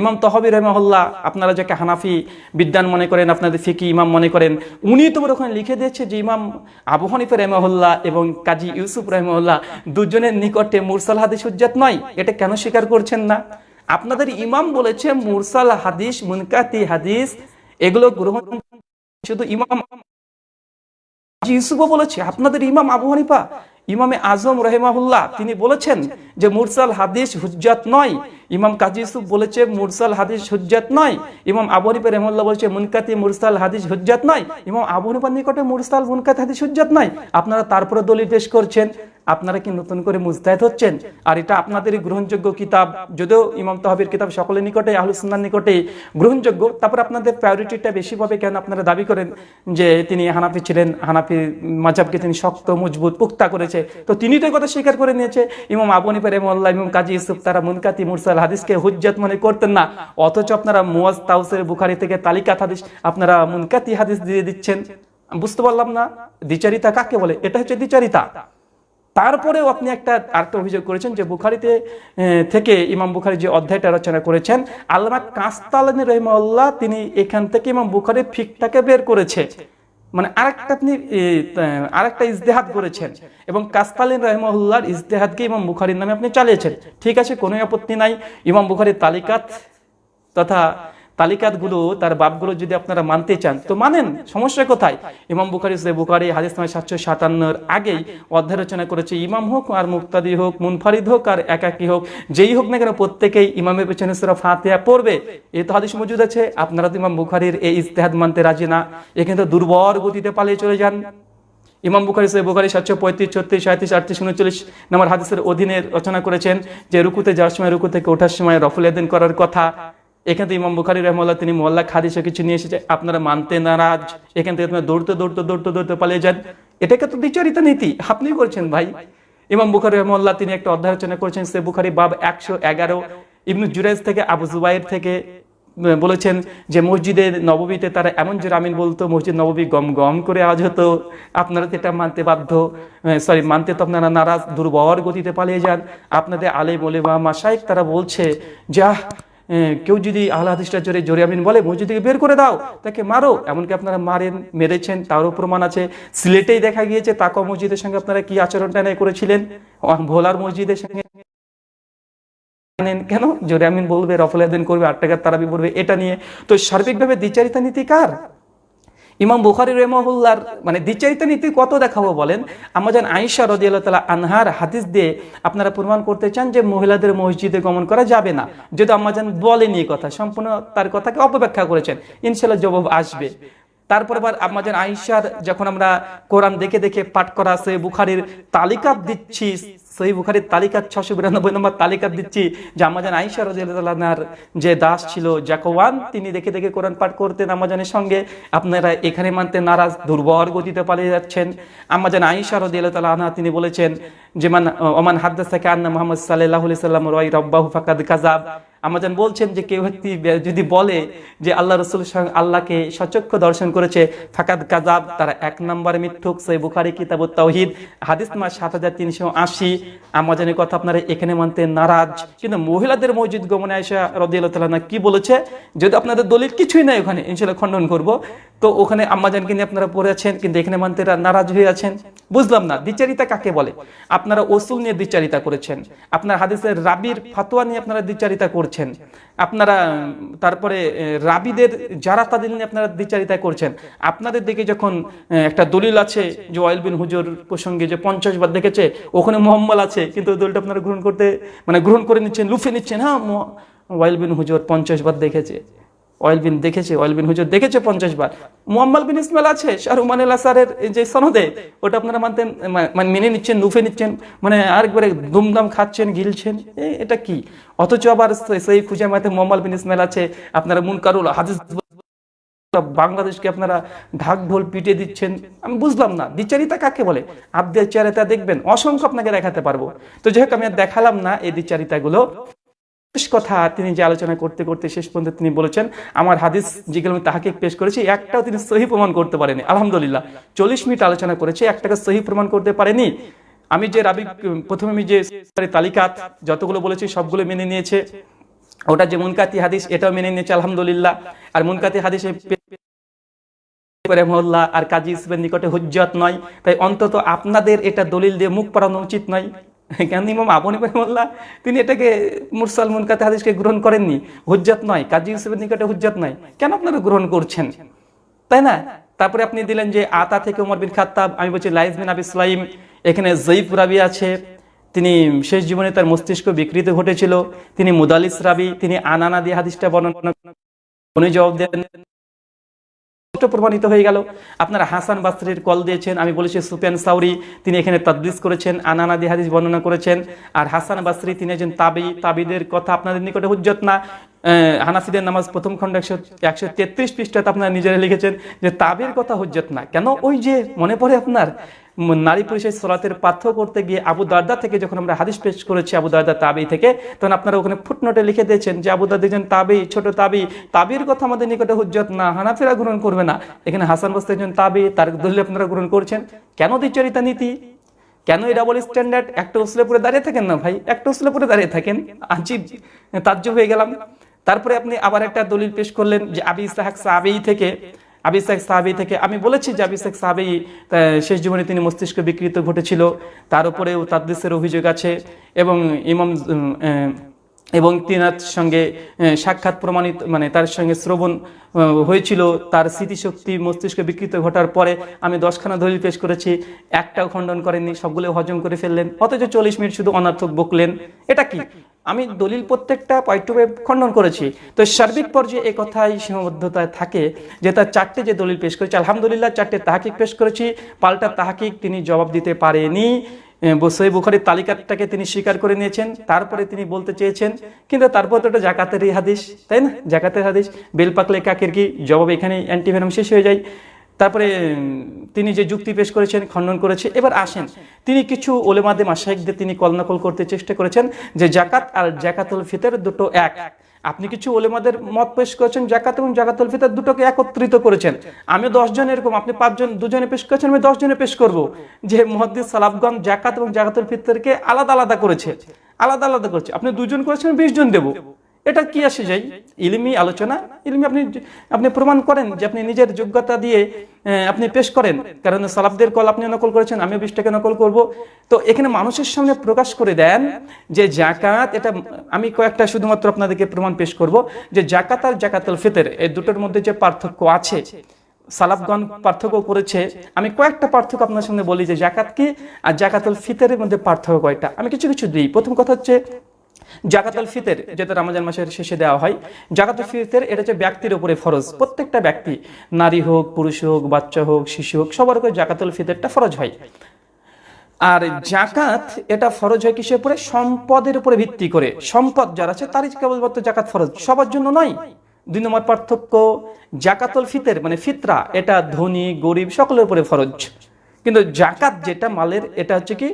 ইমাম তহবি রহমহল্লা আপনারা যাকে হানাফি বিদ্যান মনে করেন, আপনাদের ফিকি ইমাম মনে করেন, উনি তো ওখানে লিখে দিয়েছে যে ইমাম আবু হানিফা রহমহল্লা এবং কাজী ইউসুফ রহমহল্লা দুজনের নিকটে মুরসাল হাদিস হুজ্জাত নয়। এটা কেন স্বীকার করছেন না? আপনাদের ইমাম বলেছে মুরসাল হাদিস, মুনকাতি হাদিস, এগুলো গ্রহণ শুধু ইমাম ইউসুফও বলেছে, আপনাদের ইমাম আবু হানিফা, ইমামে আজম রহেমাহুল্লাহ, তিনি বলেছেন যে মুরসাল হাদিস হুজ্জাত নয়। ইমাম কাজী ইউসুফ বলেছে, মুরসাল হাদিস হুজ্জাত নয়। ইমাম আবু হানিফা রহমুল্লাহ বলেছে, মুনকাতি মুরসাল হাদিস হুজ্জাত নয়। ইমাম আবু হানিফার নিকটে মুরসাল মুনকাতি হাদিস হুজ্জাত নয়। আপনারা তারপরে দলিল পেশ করছেন। আপনারা কি নতুন করে মুস্তাহিদ হচ্ছেন? আর এটা আপনাদেরই গ্রহণযোগ্য কিতাব। যদিও ইমাম তহবির কিতাব সকলের নিকটে আহলুসুন্নার নিকটে গ্রহণযোগ্য। তারপর আপনাদের প্রায়োরিটিটা বেশি পাবে কেন আপনারা দাবি করেন যে তিনি হানাফি ছিলেন, হানাফি মাজাবকে তিনি শক্ত, মজবুত পুক্তা করেছে। তো তিনি তো কথা স্বীকার করে নিয়েছে। ইমাম আবু হানিফা রহমুল্লাহ ইমাম কাজী ইউসুফ, তারা মুনকাতি মুরসাল হাদিসকে হুজ্জাত মনে করতেন না। অথচ আপনারা মুয়াজ তাউসের বুখারি থেকে তালিকাত হাদিস, আপনারা মুনকাতি হাদিস দিয়ে দিচ্ছেন। বুঝতে পারলাম না? দ্বিচারিতা কাকে বলে? এটা হচ্ছে দ্বিচারিতা। তারপরেও আপনি একটা আরেকটা অভিযোগ করেছেন যে বুখারিতে থেকে ইমাম বুখারি যে অধ্যায়টা রচনা করেছেন, আল্লামা কাস্তালানি রহিমাল্লাহ তিনি এখান থেকে ইমাম বুখারি ফিকটাকে বের করেছে। মানে আরেকটা আপনি আরেকটা ইজতেহাদ করেছেন এবং কাস্তালিন রহমউল্লাহর ইজতেহাদকে ইমাম বুখারির নামে আপনি চালিয়েছেন। ঠিক আছে, কোনো আপত্তি নাই। ইমাম বুখারির তালিকাত তথা তালিকাতগুলো, তার বাপগুলো যদি আপনারা মানতে চান, তো মানেন, সমস্যা কোথায়? ইমাম বুখারি বুখারি, হাদিস নামে সাতশো সাতান্নর আগেই অধ্যায় রচনা করেছে, ইমাম হোক আর মুক্তাদি হোক, মুনফারিদ হোক আর একাকি হোক, যেই হোক না কেন প্রত্যেকেই ইমামের পেছনে সুরা ফাতিহা পড়বে। এই তো হাদিস মজুদ আছে, আপনারা তো ইমাম বুখারির এই ইজতেহাদ মানতে রাজি না এখানে তো দুর্বল গতিতে পালিয়ে চলে যান। ইমাম বুখারি সে বুখারি, সাতশো পঁয়ত্রিশ, ছত্রিশ সাঁত্রিশ আটত্রিশ, উনচল্লিশ নম্বর হাদিসের অধীনে রচনা করেছেন যে রুকুতে যাওয়ার সময়, রুকু থেকে ওঠার সময় রফুল এদিন করার কথা। এখান থেকে ইমাম বুখারি রহমাল্লাহ তিনি মোল্লা খাদিসে কিছু নিয়ে এসেছে, আপনারা মানতে নারাজ। এখান থেকে আপনারা দৌড়তে দৌড়তে দৌড়তে দৌড়তে পালিয়ে যান। এটাকে তো বিচারিত নীতি আপনি করছেন ভাই। ইমাম বুখারি রহমাল্লাহ তিনি একটা অধ্যায় রচনা করেছেন, সে বুখারি বাব একশো এগারো, ইবনু জুরাইজ থেকে আবু জুবাইর থেকে বলেছেন যে মসজিদে নববীতে তারা এমন যে আমিন বলতো, মসজিদ নববী গম গম করে আওয়াজ হতো। আপনারা এটা মানতে বাধ্য। সরি মানতে তো আপনারা নারাজ, দুর্বল গতিতে পালিয়ে যান। আপনাদের আলে বলে বা মাসাইক তারা বলছে যা কেউ যদি আল্লাহ হাদিসটা জোরে জোরে আমিন বলে, মসজিদ থেকে বের করে দাও, তাকে মারো। এমনকি আপনারা মারেন, মেরেছেন, তারও প্রমাণ আছে। সিলেটেই দেখা গিয়েছে তাকা মসজিদের সঙ্গে আপনারা কি আচরণটা করেছিলেন? ভোলার মসজিদের সঙ্গে কেন? জোরে আমিন বলবে, রফল আদিন করবে, আট টাকার তারাবি পড়বে, এটা নিয়ে। তো সার্বিকভাবে দ্বিচারিতা নীতি কার? ইমাম বুখারি রহমহুল্লার মানে দ্বিচারিতা নীতি কত দেখাবো বলেন? আমাজান আইসা রদিয়াল্লাহ তালা আনহার হাদিস দিয়ে আপনারা প্রমাণ করতে চান যে মহিলাদের মসজিদে গমন করা যাবে না। যদি আম্মাজান বলেনি কথা, সম্পূর্ণ তার কথাকে অপব্যাখ্যা করেছেন ইনশাল্লাহ জবাব আসবে। তারপর আবার আমাদের আইসার যখন আমরা কোরআন দেখে দেখে পাঠ করা আছে, বুখারির তালিকা দিচ্ছি সেই বুখারির তালিকা ছশো বিরানব্বই নম্বর তালিকা দিচ্ছি। যে আমাজান আইসা রাজার যে দাস ছিল জাকোয়ান তিনি দেখে দেখে কোরআন পাঠ করতেন আমাজানের সঙ্গে। আপনারা এখানে মানতে নারাজ, দুর্বল গতিতে পালিয়ে যাচ্ছেন। আমাজান আইসা রাজিয়াল্লাহ আনহা তিনি বলেছেন যে, মান, ওমান হাদ্দাস থেকে আন্না মোহাম্মদ সাল্লাহ সাল্লাম রয় রব্বাহু ফাকাদ কাজাব আমাজান বলছেন যে কেউ ব্যক্তি যদি বলে যে আল্লাহ রসুল আল্লাহকে সচক্ষ দর্শন করেছে, ফাকাদ কাজাব তারা এক নম্বরে মিথ্যুক। সই বুখারি কিতাব তাওহিদ, হাদিস মা সাত হাজার তিনশো আশি। আমাজানের কথা আপনারা এখানে মানতে নারাজ। কিন্তু মহিলাদের মসজিদ গমনে আয়সা রদিয়াল্লাহ কি বলেছে? যদি আপনাদের দলিল কিছুই নাই ওখানে ইনশাল্লাহ খণ্ডন করব। তো ওখানে আম্মাজানকে নিয়ে আপনারা পড়ে আছেন, কিন্তু এখানে মানতে নারাজ হয়ে আছেন। বুঝলাম না, দ্বিচারিতা কাকে বলে? আপনারা ওসুল নিয়ে দ্বিচারিতা করেছেন। আপনার হাদিসের রাবির ফাতোয়া নিয়ে আপনারা দ্বিচারিতা করছেন। আপনারা, তারপরে রাবিদের যারা তাদের নিয়ে আপনারা দ্বিচারিতা করছেন, আপনাদের দিকে যখন একটা দলিল আছে যে ওয়াইল বিন হুজুর প্রসঙ্গে যে পঞ্চাশ বার দেখেছে, ওখানে মোহাম্মল আছে, কিন্তু দলিলটা আপনারা গ্রহণ করতে মানে গ্রহণ করে নিচ্ছেন, লুফে নিচ্ছেন হ্যাঁ ওয়াইল বিন হুজুর পঞ্চাশ বার দেখেছে। অয়েল বিন দেখেছে অয়েল বিন হুজুর দেখেছে পঞ্চাশ বার। মুহাম্মাল বিন ইসমাইল আছে শাহরুমান আসারের যে সনদে, ওটা আপনারা মানতেন মানে মেনে নিচ্ছেন, নুফে নিচ্ছেন মানে আরেকবারে দুমদাম খাচ্ছেন, গিলছেন এটা কি? অথচ আবার সেই খুঁজে মাতে মোহাম্মদ বিন ইসমাইল আছে, আপনারা মুনকারুল হাদিস বাংলাদেশকে আপনারা ঢাক ঢোল পিটিয়ে দিচ্ছেন, আমি বুঝলাম না, দ্বিচারিতা কাকে বলে? আব্দের চারিতা দেখবেন, অসংখ্য আপনাকে দেখাতে পারব। তো যাই হোক, আমি আর দেখালাম না এই দ্বিচারিতাগুলো। শেষ কথা তিনি যে আলোচনা করতে করতে শেষ পর্যন্ত তিনি বলেছেন, আমার হাদিস যেগুলো আমি তাহাকে পেশ করেছি, একটাও তিনি সহি প্রমাণ করতে পারেনি। আলহামদুলিল্লাহ, চল্লিশ মিনিট আলোচনা করেছে একটাকে সহি প্রমাণ করতে পারেনি। আমি যে রাবি, প্রথমে আমি যে তালিকাত যতগুলো বলেছি সবগুলো মেনে নিয়েছে। ওটা যে মুনকাতি হাদিস, এটাও মেনে নিয়েছে, আলহামদুলিল্লাহ। আর মুনকাতি হাদিসে আর কাজী ইসবের নিকটে হুজ্জত নয়। তাই অন্তত আপনাদের এটা দলিল দিয়ে মুখ পড়ানো উচিত নয়। কেন ইমাম আবনি মোল্লা তিনি এটাকে মুরসাল মুনকাতে হাদিসকে গ্রহণ করেননি হুজ্জত নয় কাজী ইসবের নিকটে হুজ্জত নয় কেন আপনারা গ্রহণ করছেন তাই না তারপরে আপনি দিলেন যে আতা থেকে উমর বিন খাত্তাব আমি বলছি লাইজ বিন আবি ইসলাইম এখানে জয়ীফ রাবি আছে তিনি শেষ জীবনে তার মস্তিষ্ক বিকৃত ঘটেছিল তিনি মুদালিস রাবি তিনি আনানা দিয়ে হাদিসটা বর্ণনা উনি জবাব দেন প্রমাণিত হয়ে গেল। আপনারা হাসান বাস্তির কল দিয়েছেন আমি বলেছি সুপেন সাউরি তিনি এখানে তদবিস করেছেন আনানাদি হাদিস বর্ণনা করেছেন আর হাসান বাসরি তিনি একজন তাবি তাবিদের কথা আপনাদের নিকটে হুজ্জত না। আহ, হানাফিদের নামাজ প্রথম খণ্ড একশো একশো তেত্রিশ পৃষ্ঠাতে আপনারা নিজেরা লিখেছেন যে তাবির কথা হুজ্জত না। কেন? ওই যে মনে পড়ে আপনার নারী পুরুষের সলাতের পার্থক্য করতে গিয়ে আবু দারদা থেকে যখন আমরা হাদিস পেশ করেছি আবু দারদা তাবি থেকে, তখন আপনারা ওখানে ফুটনোটে লিখে দিয়েছেন যে আবু দারদা একজন তাবি, ছোট তাবি। তাবির কথা আমাদের নিকটে হুজ্জত না, হানাফিরা গ্রহণ করবে না। এখানে হাসান বস্তা একজন তাবি, তার দলিল আপনারা গ্রহণ করছেন। কেন দ্বিচরিতা নীতি? কেন এই ডাবল স্ট্যান্ডার্ড একটা উসলে পরে দাঁড়িয়ে থাকেন না ভাই? একটা উসলে পরে দাঁড়িয়ে থাকেন। আজিব তাজ্জব হয়ে গেলাম। তারপরে আপনি আবার একটা দলিল পেশ করলেন যে আবি ইসাহাক সাহাবেই থেকে। আবি ইসাহাক সাহাবি থেকে, আমি বলেছি যে আবি ইসাহাক সাহাবি শেষ জীবনে তিনি মস্তিষ্ক বিকৃত ঘটেছিল। তার উপরেও তাদ্দেশের অভিযোগ আছে এবং ইমাম এবং তিনার সঙ্গে সাক্ষাৎ প্রমাণিত মানে তার সঙ্গে শ্রবণ হয়েছিল। তার স্মৃতিশক্তি মস্তিষ্ক বিকৃত ঘটার পরে আমি দশখানা দলিল পেশ করেছি। একটাও খণ্ডন করেননি সবগুলো হজম করে ফেললেন। অথচ চল্লিশ মিনিট শুধু অনার্থক বকলেন। এটা কি? আমি দলিল প্রত্যেকটা পয়েন্ট খণ্ডন করেছি। তো সার্বিক পর্যায়ে এই কথাই সীমাবদ্ধতায় থাকে যে তার চারটে যে দলিল পেশ করেছে, আলহামদুলিল্লাহ চারটে তাহাকিক পেশ করেছি, পাল্টা তাহাকিক তিনি জবাব দিতে পারেনি। সই বুখারির তালিকাটাকে তিনি স্বীকার করে নিয়েছেন, তারপরে তিনি বলতে চেয়েছেন, কিন্তু তারপর তো এটা জাকাতেরই হাদিস, তাই না? জাকাতের হাদিস বেল পাকলে কাকের কি জবাব এখানে অ্যান্টিভেনম শেষ হয়ে যায়। তারপরে, তিনি যে যুক্তি পেশ করেছেন, খণ্ডন করেছে, এবার আসেন। তিনি কিছু ওলেমাদে মাসাইকদের তিনি কলনকল করতে চেষ্টা করেছেন যে জাকাত আর জাকাতুল ফিতর দুটো এক। আপনি কিছু ওলেমাদের মত পেশ করেছেন, জাকাত এবং জাকাতুল ফিতর দুটোকে একত্রিত করেছেন। আমি দশজন এরকম, আপনি পাঁচজন দুজনে পেশ করেছেন, আমি দশজনে পেশ করব। যে মহাদ্দিস সালাফগণ জাকাত এবং জাকাতুল ফিতরকে আলাদা আলাদা করেছে। আলাদা আলাদা করেছে। আপনি দুজন করেছেন বিশ জন দেবো। এটা কি আসে যাই ইলমি আলোচনা? ইলমি আপনি আপনি প্রমাণ করেন যে আপনি নিজের যোগ্যতা দিয়ে আপনি পেশ করেন। কারণ সালাফদের কল আপনি নকল করেছেন, আমিও বিশটাকে নকল করব। তো এখানে মানুষের সামনে প্রকাশ করে দেন যে জাকাত এটা আমি কয়েকটা শুধুমাত্র আপনাদেরকে প্রমাণ পেশ করব, যে জাকাত আর জাকাতুল ফিতর, এই দুটোর মধ্যে যে পার্থক্য আছে, সালাফগণ পার্থক্য করেছে। আমি কয়েকটা পার্থক্য আপনার সামনে বলি যে জাকাত কি আর জাকাতুল ফিতরের মধ্যে পার্থক্য কয়টা? আমি কিছু কিছু দিই। প্রথম কথা হচ্ছে জাকাতুল ফিতের, যেটা রমজান মাসের শেষে দেওয়া হয় জাকাতুল ফিতের এটা হচ্ছে ব্যক্তির উপরে ফরজ। প্রত্যেকটা ব্যক্তি, নারী হোক, পুরুষ হোক, বাচ্চা হোক, শিশু হোক, সবার উপরে জাকাতুল ফিতরটা ফরজ হয়। আর জাকাত এটা ফরজ হয় কিসের উপরে? সম্পদের উপরে ভিত্তি করে। সম্পদ যারা আছে তারই কেবলমাত্র জাকাত ফরজ। সবার জন্য নয়। দুই নম্বর পার্থক্য জাকাতুল ফিতের মানে ফিতরা, এটা ধনী, গরিব সকলের উপরে ফরজ। কিন্তু জাকাত যেটা মালের, এটা হচ্ছে কি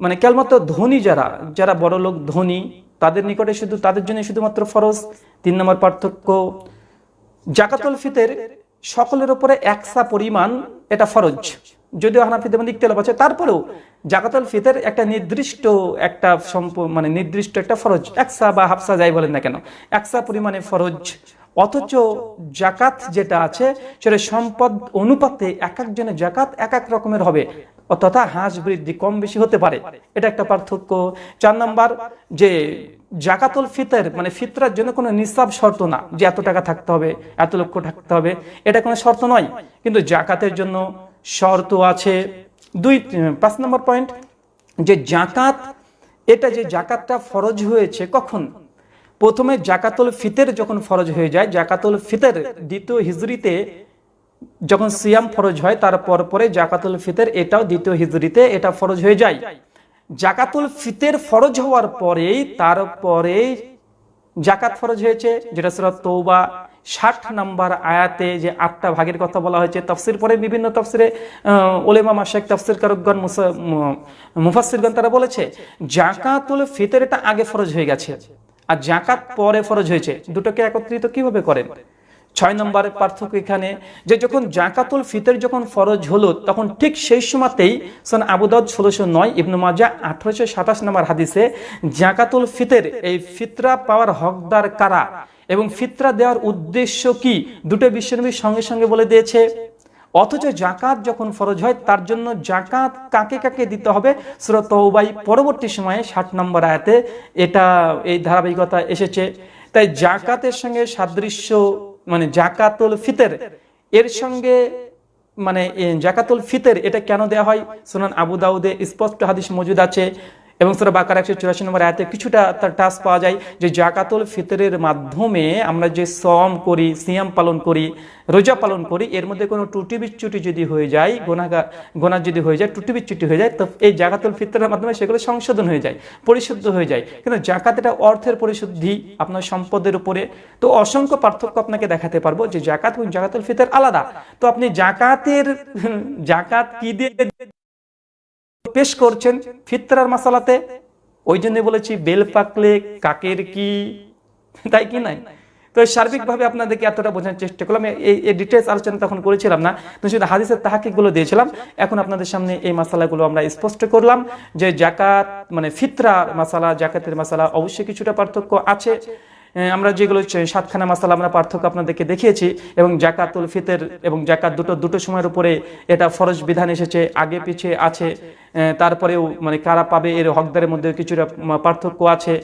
মানে কেবলমাত্র ধনী যারা যারা বড় লোক ধনী তাদের নিকটে শুধু, তাদের জন্য শুধুমাত্র ফরজ। তিন নম্বর পার্থক্য, জাকাতুল ফিতর সকলের উপরে একসা পরিমাণ এটা ফরজ। যদিও হানাফিদের মধ্যে ইকতলাফ আছে, তারপরেও জাকাতুল ফিতর একটা নির্দিষ্ট একটা মানে নির্দিষ্ট একটা ফরজ। একসা বা হাফসা যাই বলেন না কেন, একসা পরিমাণে ফরজ। অথচ জাকাত যেটা আছে, সেটা সম্পদ অনুপাতে এক একজনের জাকাত এক এক রকমের হবে। তথা হাঁস বৃদ্ধি কম বেশি হতে পারে। এটা একটা পার্থক্য। চার নাম্বার, যে জাকাতুল ফিতর মানে ফিতরার জন্য কোনো নিসাব শর্ত না যে এত টাকা থাকতে হবে, এত লক্ষ থাকতে হবে। এটা কোনো শর্ত নয়, কিন্তু জাকাতের জন্য শর্ত আছে। দুই, পাঁচ নম্বর পয়েন্ট, যে জাকাত, এটা যে জাকাতটা ফরজ হয়েছে কখন? প্রথমে জাকাতুল ফিতের যখন ফরজ হয়ে যায়, জাকাতুল ফিতের দ্বিতীয় হিজরিতে যখন সিয়াম ফরজ হয় তারপর পরে জাকাতুল ফিতের, এটাও দ্বিতীয় হিজরিতে এটা ফরজ হয়ে যায়। জাকাতুল ফিতর ফরজ হওয়ার পরেই তারপরে জাকাত ফরজ হয়েছে, যেটা সুরাত তৌবা ষাট নাম্বার আয়াতে যে আটটা ভাগের কথা বলা হয়েছে, তফসির পরে বিভিন্ন তফসিরে ওলেমা মাসেক তফসির কারকগণ মুফাসিরগণ তারা বলেছে, জাকাতুল ফিতর এটা আগে ফরজ হয়ে গেছে। আর জাকাত পরে ফরজ হয়েছে। দুটোকে একত্রিত কীভাবে করেন? ছয় নম্বরের পার্থক্য এখানে যে যখন জাকাতুল ফিতর যখন ফরজ হলো, তখন ঠিক সেই সময়তেই সন আবুদাউদ ষোলোশো নয়, ইবনু মাজা আঠারোশো সাতাশ নম্বর হাদিসে জাকাতুল ফিতের, এই ফিতরা পাওয়ার হকদার কারা এবং ফিতরা দেওয়ার উদ্দেশ্য কি? দুটো বিশ্বনবী সঙ্গে সঙ্গে বলে দিয়েছে। অথচ জাকাত যখন ফরজ হয়, তার জন্য জাকাত কাকে কাকে দিতে হবে? সুরত তৌবাই পরবর্তী সময়ে ষাট নম্বর আয়াতে এটা, এই ধারাবাহিকতা এসেছে। তাই জাকাতের সঙ্গে সাদৃশ্য মানে জাকাতুল ফিতের, এর সঙ্গে মানে জাকাতুল ফিতের, এটা কেন দেয়া হয়? সুনান আবু দাউদে স্পষ্ট হাদিস মজুদ আছে। এবং সুরা বাকার একশো চুরাশি নম্বর আয়াতে কিছুটা তার টাচ পাওয়া যায় যে জাকাতুল ফিতরের মাধ্যমে আমরা যে সম করি, সিয়াম পালন করি, রোজা পালন করি, এর মধ্যে কোনো টুটি বিচ্যুটি যদি হয়ে যায় গোনাগা গোনা যদি হয়ে যায় টুটি বিচ্যুটি হয়ে যায়, তো এই জাকাতুল ফিতরের মাধ্যমে সেগুলো সংশোধন হয়ে যায়, পরিশুদ্ধ হয়ে যায়। কিন্তু জাকাত এটা অর্থের পরিশুদ্ধি, আপনার সম্পদের উপরে। তো অসংখ্য পার্থক্য আপনাকে দেখাতে পারব যে জাকাত এবং জাকাতুল ফিতর আলাদা। তো আপনি জাকাতের জাকাত কি দিয়ে পেশ করছেন ফিতরার মশালাতে ওই জন্য বলেছি, বেল পাকলে কাকের কি? তাই কি নাই? তো সার্বিকভাবে আপনাদেরকে এতটা বোঝানোর চেষ্টা করলাম। এই ডিটেলস আলোচনা তখন করেছিলাম না। তো শুধু হাদিসের তাহাকিকগুলো দিয়েছিলাম। এখন আপনাদের সামনে এই মাসালাগুলো আমরা স্পষ্ট করলাম যে জাকাত মানে ফিতরার মাসালা, জাকাতের মাসালা অবশ্যই কিছুটা পার্থক্য আছে। আমরা যেগুলো সাতখানা মাসালা আমরা পার্থক্য আপনাদেরকে দেখিয়েছি এবং জাকাতুল ফিতর এবং জাকাত দুটো দুটো সময়ের উপরে এটা ফরজ বিধান এসেছে, আগে পিছিয়ে আছে তারপরেও মানে কারা পাবে এর হকদারের মধ্যে কিছুটা পার্থক্য আছে।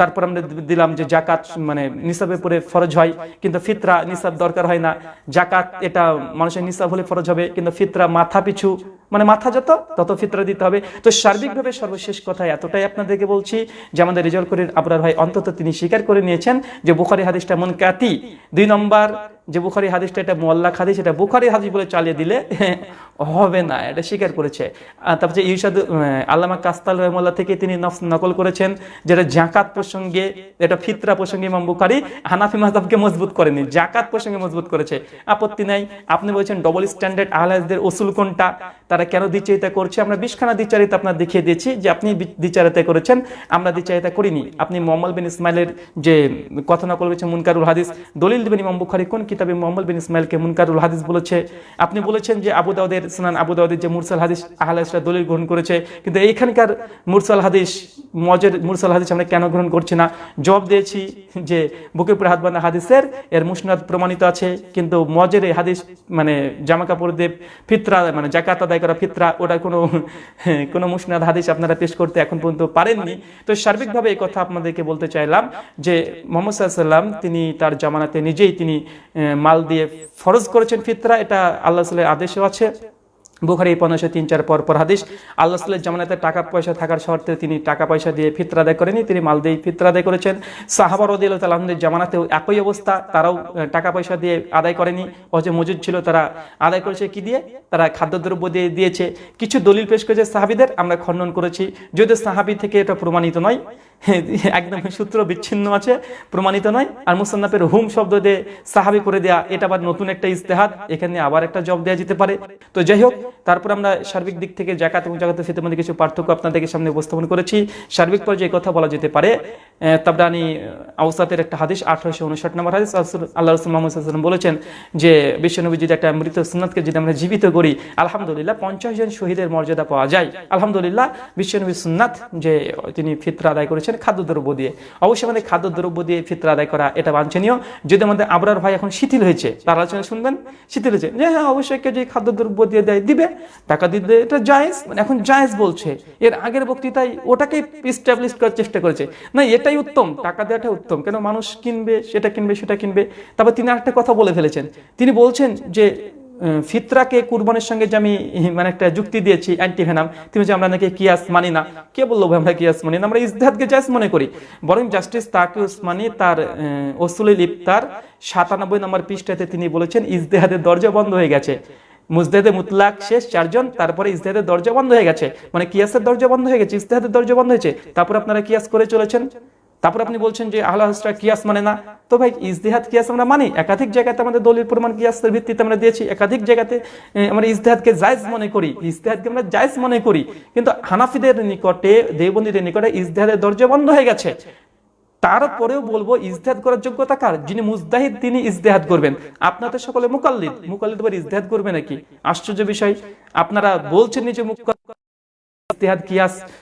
তারপর আমরা দিলাম যে জাকাত মানে নিসাবের পরে ফরজ হয়, কিন্তু ফিতরা, নিসাব দরকার হয় না। জাকাত এটা মানুষের নিসাব হলে ফরজ হবে, কিন্তু ফিতরা মাথা পিছু মানে মাথা যত, তত ফিতরা দিতে হবে। তো সার্বিকভাবে সর্বশেষ কথা এতটাই আপনাদেরকে বলছি যে আমাদের রেজাল্ট করির আবরার ভাই অন্তত তিনি স্বীকার করে নিয়েছেন যে বুখারি হাদিসটা মন কাতি দুই নম্বর, যে বুখারি হাদিসটা এটা মোল্লা হাদিস, এটা বুখারি হাদিস বলে চালিয়ে দিলে হবে না, এটা স্বীকার করেছে। তারপর যে ইরশাদ আল্লামা কাস্তাল রহমল্লা থেকে তিনি নকল করেছেন, যেটা জাকাত প্রসঙ্গে এটা ফিতরা প্রসঙ্গে ইমাম বুখারি হানাফি মাহতাবকে মজবুত করেনি, জাকাত প্রসঙ্গে মজবুত করেছে। আপত্তি নাই। আপনি বলছেন ডবল স্ট্যান্ডার্ড আহলাজদের ওসুল কোনটা? তারা কেন দ্বিচারিতা করছে? আমরা বিশখানা দ্বিচারিতা আপনার দেখিয়ে দিয়েছি যে আপনি দ্বিচারিতা করেছেন, আমরা দ্বিচারিতা করিনি। আপনি মোহাম্মদ বিন ইসমাইলের যে কথা নকল করেছেন মুনকারুল হাদিস, দলিল দিবেন ইমাম বুখারি কোন কিতাবে মোহাম্মদ বিন ইসমাইলকে মুনকারুল হাদিস বলেছে? আপনি বলেছেন যে আবু দাউদের, সুনান আবু দাউদের যে মুরসাল হাদিস আহলাসরা দলিল গ্রহণ করেছে, কিন্তু এইখানকার মুরসাল হাদিস, মজের মুরসাল হাদিস আমরা কেন গ্রহণ করছি না? জবাব দিয়েছি যে বুকের উপরে হাত বাঁধা হাদিসের, এর মুসনাদ প্রমাণিত আছে, কিন্তু মজের এই হাদিস মানে জামা দেব, ফিতরা মানে জাকাত আদায় ফিতরা ওটা কোনো কোনো মুসনাদ হাদিস আপনারা পেশ করতে এখন পর্যন্ত পারেননি। তো সার্বিকভাবে এই কথা আপনাদেরকে বলতে চাইলাম যে মোহাম্মদ সাল্লাম তিনি তার জামানাতে নিজেই তিনি মাল দিয়ে ফরজ করেছেন ফিতরা, এটা আল্লাহ সাল্লাহ আদেশও আছে। বুখারি পনেরোশো তিন, চার পর পর হাদিস, আল্লাহ সাল্লাহ জামানাতে টাকা পয়সা থাকার শর্তে তিনি টাকা পয়সা দিয়ে ফিতরা আদায় করেনি তিনি মাল দিয়ে ফিতরা আদায় করেছেন। সাহাবার রদিল তালামদের জামানাতেও একই অবস্থা, তারাও টাকা পয়সা দিয়ে আদায় করেনি। অথচ মজুদ ছিল, তারা আদায় করেছে কি দিয়ে? তারা খাদ্যদ্রব্য দিয়ে দিয়েছে। কিছু দলিল পেশ করেছে সাহাবিদের, আমরা খণ্ডন করেছি। যদিও সাহাবি থেকে এটা প্রমাণিত নয় একদম সূত্র বিচ্ছিন্ন আছে প্রমাণিত নয়। আর মুসান্নাফের হুম শব্দ দিয়ে সাহাবি করে দেয়া এটা আবার নতুন একটা ইস্তেহাদ এখানে আবার একটা জব দেওয়া যেতে পারে। তো যাই হোক তারপর আমরা সার্বিক দিক থেকে জাকাত এবং জাকাতের ফিতের মধ্যে কিছু পার্থক্য আপনাদেরকে সামনে উপস্থাপন করেছি। সার্বিক পর্যায়ে কথা বলা যেতে পারে। আহ, তাবরানি আউসাতের একটা হাদিস আঠারোশো উনষাট নম্বর হাদিস। আল্লাহ রসুল মোহাম্মদ সাল্লাম বলেছেন যে বিশ্বনবী যদি একটা মৃত সুন্নাতকে যদি আমরা জীবিত করি আলহামদুলিল্লাহ পঞ্চাশ জন শহীদের মর্যাদা পাওয়া যায়। আলহামদুলিল্লাহ বিশ্বনবী সুন্নাত যে তিনি ফিতরা আদায় করেছেন খাদ্যদ্রব্য দিয়ে। অবশ্যই আমাদের খাদ্যদ্রব্য দিয়ে ফিতরা আদায় করা এটা বাঞ্ছনীয়। যদি আমাদের আবরার ভাই এখন শিথিল হয়েছে, তার আলোচনা শুনবেন? শিথিল হয়েছে। যে হ্যাঁ অবশ্যই কেউ যদি খাদ্যদ্রব্য দিয়ে দেয়, দিবে, টাকা দিতে এটা জায়েজ। মানে এখন জায়েজ বলছে। এর আগের বক্তৃতায় ওটাকে ইস্টাবলিশ করার চেষ্টা করেছে। না, এটাই উত্তম। টাকা দেওয়াটা উত্তম। কেন মানুষ কিনবে, সেটা কিনবে সেটা কিনবে। তারপর তিনি আরেকটা কথা বলে ফেলেছেন। তিনি বলছেন যে ফিতরাকে কুরবানের সঙ্গে যে আমি মানে একটা যুক্তি দিয়েছি অ্যান্টি ভেনাম তিনি যে আমরা নাকি কিয়াস মানি না। কে বলল ভাই আমরা কিয়াস মানি না? আমরা ইজতেহাদকে জায়েজ মনে করি। বরং জাস্টিস তাকে উসমানি তার ওসুলিল ইফতার সাতানব্বই নম্বর পৃষ্ঠাতে তিনি বলেছেন ইজতেহাদের দরজা বন্ধ হয়ে গেছে। মুজদেদে মুতলাক শেষ, চারজন, তারপরে ইজতেহাদের দরজা বন্ধ হয়ে গেছে। মানে কিয়াসের দরজা বন্ধ হয়ে গেছে, ইজতেহাদের দরজা বন্ধ হয়েছে। তারপর আপনারা কিয়াস করে চলেছেন? তারপর আপনি বলছেন যে আহলা হাসরা কিয়াস মানে না। তো ভাই, ইজতেহাদ কিয়াস আমরা মানি। একাধিক জায়গাতে আমাদের দলিল প্রমাণ কিয়াসের ভিত্তিতে আমরা দিয়েছি। একাধিক জায়গাতে আমরা ইজতেহাদকে জায়েজ মনে করি। ইজতেহাদকে আমরা জায়েজ মনে করি। কিন্তু হানাফিদের নিকটে দেবন্দীদের নিকটে ইজতেহাদের দরজা বন্ধ হয়ে গেছে। তারপরেও বলব, ইজতেহাদ করার যোগ্যতা কার? যিনি মুজদাহিদ তিনি ইজতেহাদ করবেন। আপনাদের সকলে মুকাল্লিদ। মুকাল্লিদ ইজতেহাদ করবে নাকি? আশ্চর্য বিষয়। আপনারা বলছেন নিজে মুখ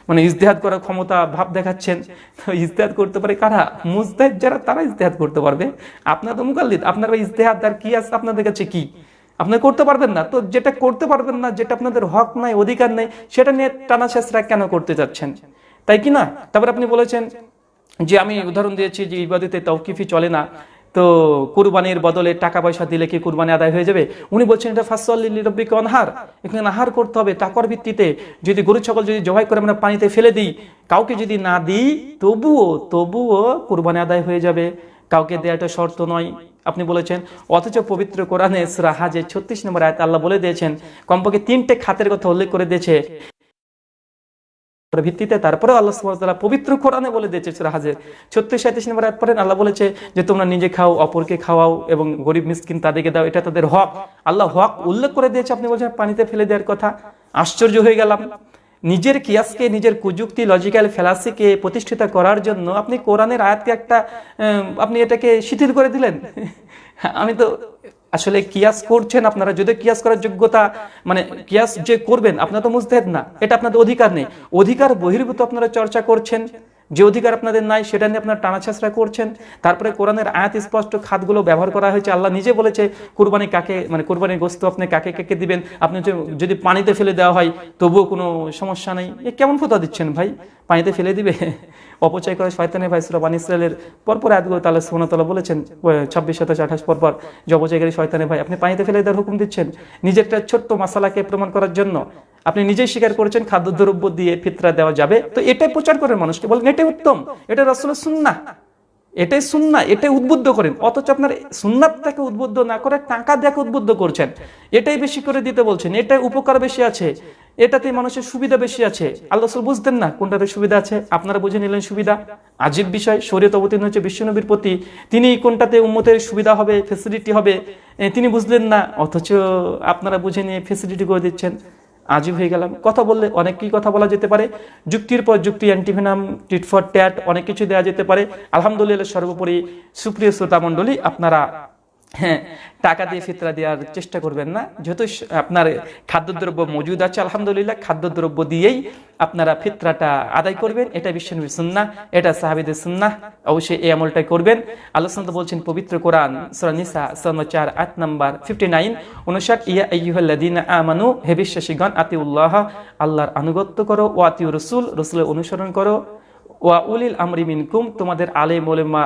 মানে ইজতেহাদ করার ক্ষমতা, ভাব দেখাচ্ছেন। ইজতেহাদ করতে পারে কারা? যারা, তারা ইজতেহাদ করতে পারবে। মুকাল্লিদ। আপনারা ইজতেহাদ আর আপনাদের কাছে কি? করতে পারবেন না। তো যেটা করতে পারবেন না, যেটা আপনাদের হক নাই, অধিকার নেই, সেটা নিয়ে টানা শেষরা কেন করতে যাচ্ছেন? তাই কি না? তারপর আপনি বলেছেন যে, আমি উদাহরণ দিয়েছি যে, ইবাদতে তৌকিফি চলে না। তো কুরবানির বদলে টাকা পয়সা দিলে কি কুরবানি আদায় হয়ে যাবে? উনি বলছেন, এটা ফাসল্লি রব্বিকে অনহার এখানে নাহার করতে হবে টাকার ভিত্তিতে। যদি গরু, ছাগল যদি জবাই করে আমরা পানিতে ফেলে দিই, কাউকে যদি না দিই, তবুও তবুও কুরবানি আদায় হয়ে যাবে। কাউকে দেওয়াটা শর্ত নয়। আপনি বলেছেন, অথচ পবিত্র কোরআনে সুরা হাজে ছত্রিশ নম্বর আয়াত আল্লাহ বলে দিয়েছেন, কমপক্ষে তিনটে খাতের কথা উল্লেখ করে দিয়েছে। ভিত্তিতে তারপরে আল্লাহ পবিত্র কোরআনে বলে দিয়েছে সূরা হাজের 36 37 নম্বর আয়াত পড়েন, আল্লাহ বলেছে যে, তোমরা নিজে খাও, অপরকে খাওয়াও এবং গরিব, মিসকিন তাদেরকে দাও, এটা তাদের হক। আল্লাহ হক উল্লেখ করে দিয়েছে, আপনি বলছেন পানিতে ফেলে দেওয়ার কথা, আশ্চর্য হয়ে গেলাম। নিজের কিয়াসকে, নিজের কুযুক্তি, লজিক্যাল ফেলাসিকে প্রতিষ্ঠিত করার জন্য আপনি কোরআনের আয়াতকে একটা আপনি এটাকে শিথিল করে দিলেন। আমি তো আসলে কিয়াস করছেন আপনারা, যদি কিয়াস করার যোগ্যতা মানে কিয়াস যে করবেন, আপনারা তো মুজতেদ না, এটা আপনাদের অধিকার নেই। অধিকার বহির্ভূত আপনারা চর্চা করছেন, যে অধিকার আপনাদের নাই, সেটা নিয়ে আপনারা টানাছাছড়া করছেন। তারপরে কোরআনের আয়াত স্পষ্ট খাতগুলো ব্যবহার করা হয়েছে, আল্লাহ নিজে বলেছে, কুরবানি কাকে মানে কুরবানির গোস্ত আপনি কাকে কাকে দিবেন, আপনি যদি পানিতে ফেলে দেওয়া হয়, তবুও কোনো সমস্যা নেই। এ কেমন ফোতা দিচ্ছেন ভাই? পানিতে ফেলে দিবে? অপচয় করে শয়তানের ভাই সুরা বান ইসরায়েলের পরপর আয়াতগুলো তাহলে সোনাতলা বলেছেন ছাব্বিশ, সাতাশ, আঠাশ পরপর যে অপচয়কারী শয়তানের ভাই, আপনি পানিতে ফেলে দেওয়ার হুকুম দিচ্ছেন। নিজেরটা ছোট্ট মশালাকে প্রমাণ করার জন্য আপনি নিজেই স্বীকার করেছেন, খাদ্যদ্রব্য দিয়ে ফিতরা দেওয়া যাবে। তো এটাই প্রচার করেন মানুষকে। বলেন, এটাই উত্তম। এটা রসুলের সুন্না এটাই সুন্না এটাই উদ্বুদ্ধ করেন। অথচ আপনার সুন্নাতটাকে উদ্বুদ্ধ না করে টাকা দেখে উদ্বুদ্ধ করছেন। এটাই বেশি করে দিতে বলছেন, এটাই উপকার বেশি আছে এটাতে মানুষের সুবিধা বেশি আছে। আল্লাহ রসুল বুঝতেন না কোনটাতে সুবিধা আছে, আপনারা বুঝে নিলেন সুবিধা। আজীব বিষয়, শরীয়ত অবতীর্ণ হচ্ছে বিশ্বনবীর প্রতি, তিনি কোনটাতে উম্মতের সুবিধা হবে ফেসিলিটি হবে তিনি বুঝলেন না, অথচ আপনারা বুঝে নিয়ে ফেসিলিটি করে দিচ্ছেন। আজীব হয়ে গেলাম। কথা বললে অনেক কি কথা বলা যেতে পারে। যুক্তির পর যুক্তি, অ্যান্টিভেনাম, টিট ফর ট্যাট, অনেক কিছু দেওয়া যেতে পারে। আলহামদুলিল্লাহ সর্বোপরি সুপ্রিয় শ্রোতা মণ্ডলী আপনারা হ্যাঁ টাকা দিয়ে ফিতরা দেওয়ার চেষ্টা করবেন না। যেহেতু আপনার খাদ্যদ্রব্য মজুদ আছে, আলহামদুলিল্লাহ, খাদ্যদ্রব্য দিয়েই আপনারা ফিতরাটা আদায় করবেন। এটা বিশ্বনবীর সুন্না এটা সাহাবিদের সুন্না অবশ্যই এই আমলটাই করবেন। সাল্লাল্লাহু বলছেন পবিত্র কোরআন, সূরা নিসা, সূরা 4 আয়াত নাম্বার 59 59 ইয়া আইয়ুহাল্লাযীনা আমানু, হে বিশ্বাসীগণ, আতিউল্লাহ, আল্লাহর আনুগত্য করো ও আতিউর রাসূল, রাসূলের অনুসরণ করো। ওয়া উলিল আমরি মিনকুম, তোমাদের আলেম ওলেমা,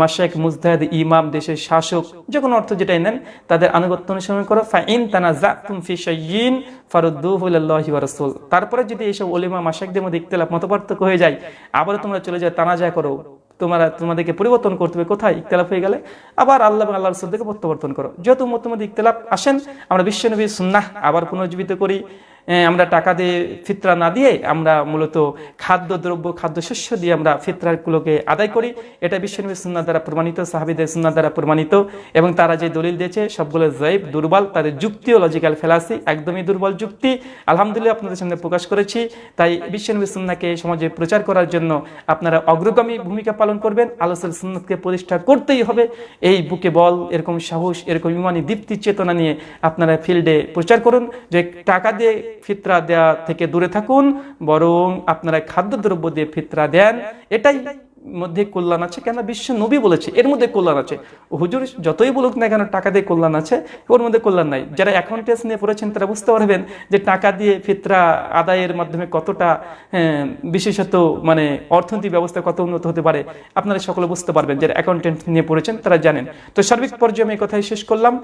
মাশাইখ, মুজতাহিদ, ইমাম, দেশের শাসক, যে কোনো অর্থ যেটাই নেন, তাদের আনুগত্য অনুসরণ করো। ফাইন তানাজাতুম ফি শাইইন ফারুদ্দুহু ইলাল্লাহি ওয়া রাসূল। তারপরে যদি এইসব ওলেমা, মাশাইখদের মধ্যে ইখতিলাফ মতপার্থক্য হয়ে যায় আবার তোমরা চলে যাও, তানাজা করো। তোমরা, তোমাদেরকে পরিবর্তন করতে হবে। কোথায় ইখতিলাফ হয়ে গেলে? আবার আল্লাহ এবং আল্লাহর রাসূলকে প্রত্যাবর্তন করো। যেহেতু মধ্যে ইখতিলাফ আসেন, আমরা বিশ্বনবীর সুন্নাহ আবার পুনর্জীবিত করি। আমরা টাকা দিয়ে ফিতরা না দিয়ে আমরা মূলত খাদ্য দ্রব্য খাদ্যশস্য দিয়ে আমরা ফিতরাগুলোকে আদায় করি। এটা বিশ্বনবী সুন্না দ্বারা প্রমাণিত, সাহাবিদের সুন্না দ্বারা প্রমাণিত এবং তারা যে দলিল দিয়েছে সবগুলো জয়ব দুর্বল, তাদের যুক্তি ও লজিক্যাল ফেলাসি একদমই দুর্বল যুক্তি। আলহামদুলিল্লাহ আপনাদের সামনে প্রকাশ করেছি। তাই বিশ্বনবী সুন্নাকে সমাজে প্রচার করার জন্য আপনারা অগ্রগামী ভূমিকা পালন করবেন। আলোচনা সুন্নতকে প্রতিষ্ঠা করতেই হবে। এই বুকে বল, এরকম সাহস, এরকম ইমানি দীপ্তি, চেতনা নিয়ে আপনারা ফিল্ডে প্রচার করুন। যে টাকা দিয়ে ফিতরা দেয়া থেকে দূরে থাকুন বরং আপনারা খাদ্যদ্রব্য দিয়ে ফিতরা দেন এটাই মধ্যে কল্যাণ আছে? কেন? বিশ্ব নবী বলেছে এর মধ্যে কল্যাণ আছে। হুজুর যতই বলুক না কেন টাকা দিয়ে কল্যাণ আছে ওর মধ্যে কল্যাণ নাই। যারা অ্যাকাউন্টেন্স নিয়ে পড়েছেন তারা বুঝতে পারবেন যে টাকা দিয়ে ফিতরা আদায়ের মাধ্যমে কতটা হ্যাঁ, বিশেষত মানে অর্থনৈতিক ব্যবস্থা কত উন্নত হতে পারে আপনারা সকলে বুঝতে পারবেন। যারা অ্যাকাউন্টেন্ট নিয়ে পড়েছেন তারা জানেন। তো সার্বিক পর্যায়ে আমি কথাই শেষ করলাম।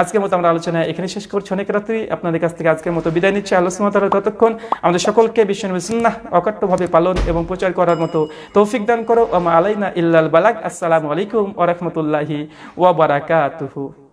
আজকের মতো আমরা আলোচনা এখানে শেষ করছি। অনেক রাত্রি আপনাদের কাছ থেকে আজকের মতো বিদায় নিচ্ছি। আলোচনা তারা ততক্ষণ আমাদের সকলকে বিশ্বনবী সুন্নাহ অকাট্যভাবে পালন এবং প্রচার করার মতো তৌফিক দান করো আমা আলাইনা ইল্লাল বালাক আসসালামু আলাইকুম ওয়া রাহমাতুল্লাহি ওয়া বারাকাতুহু।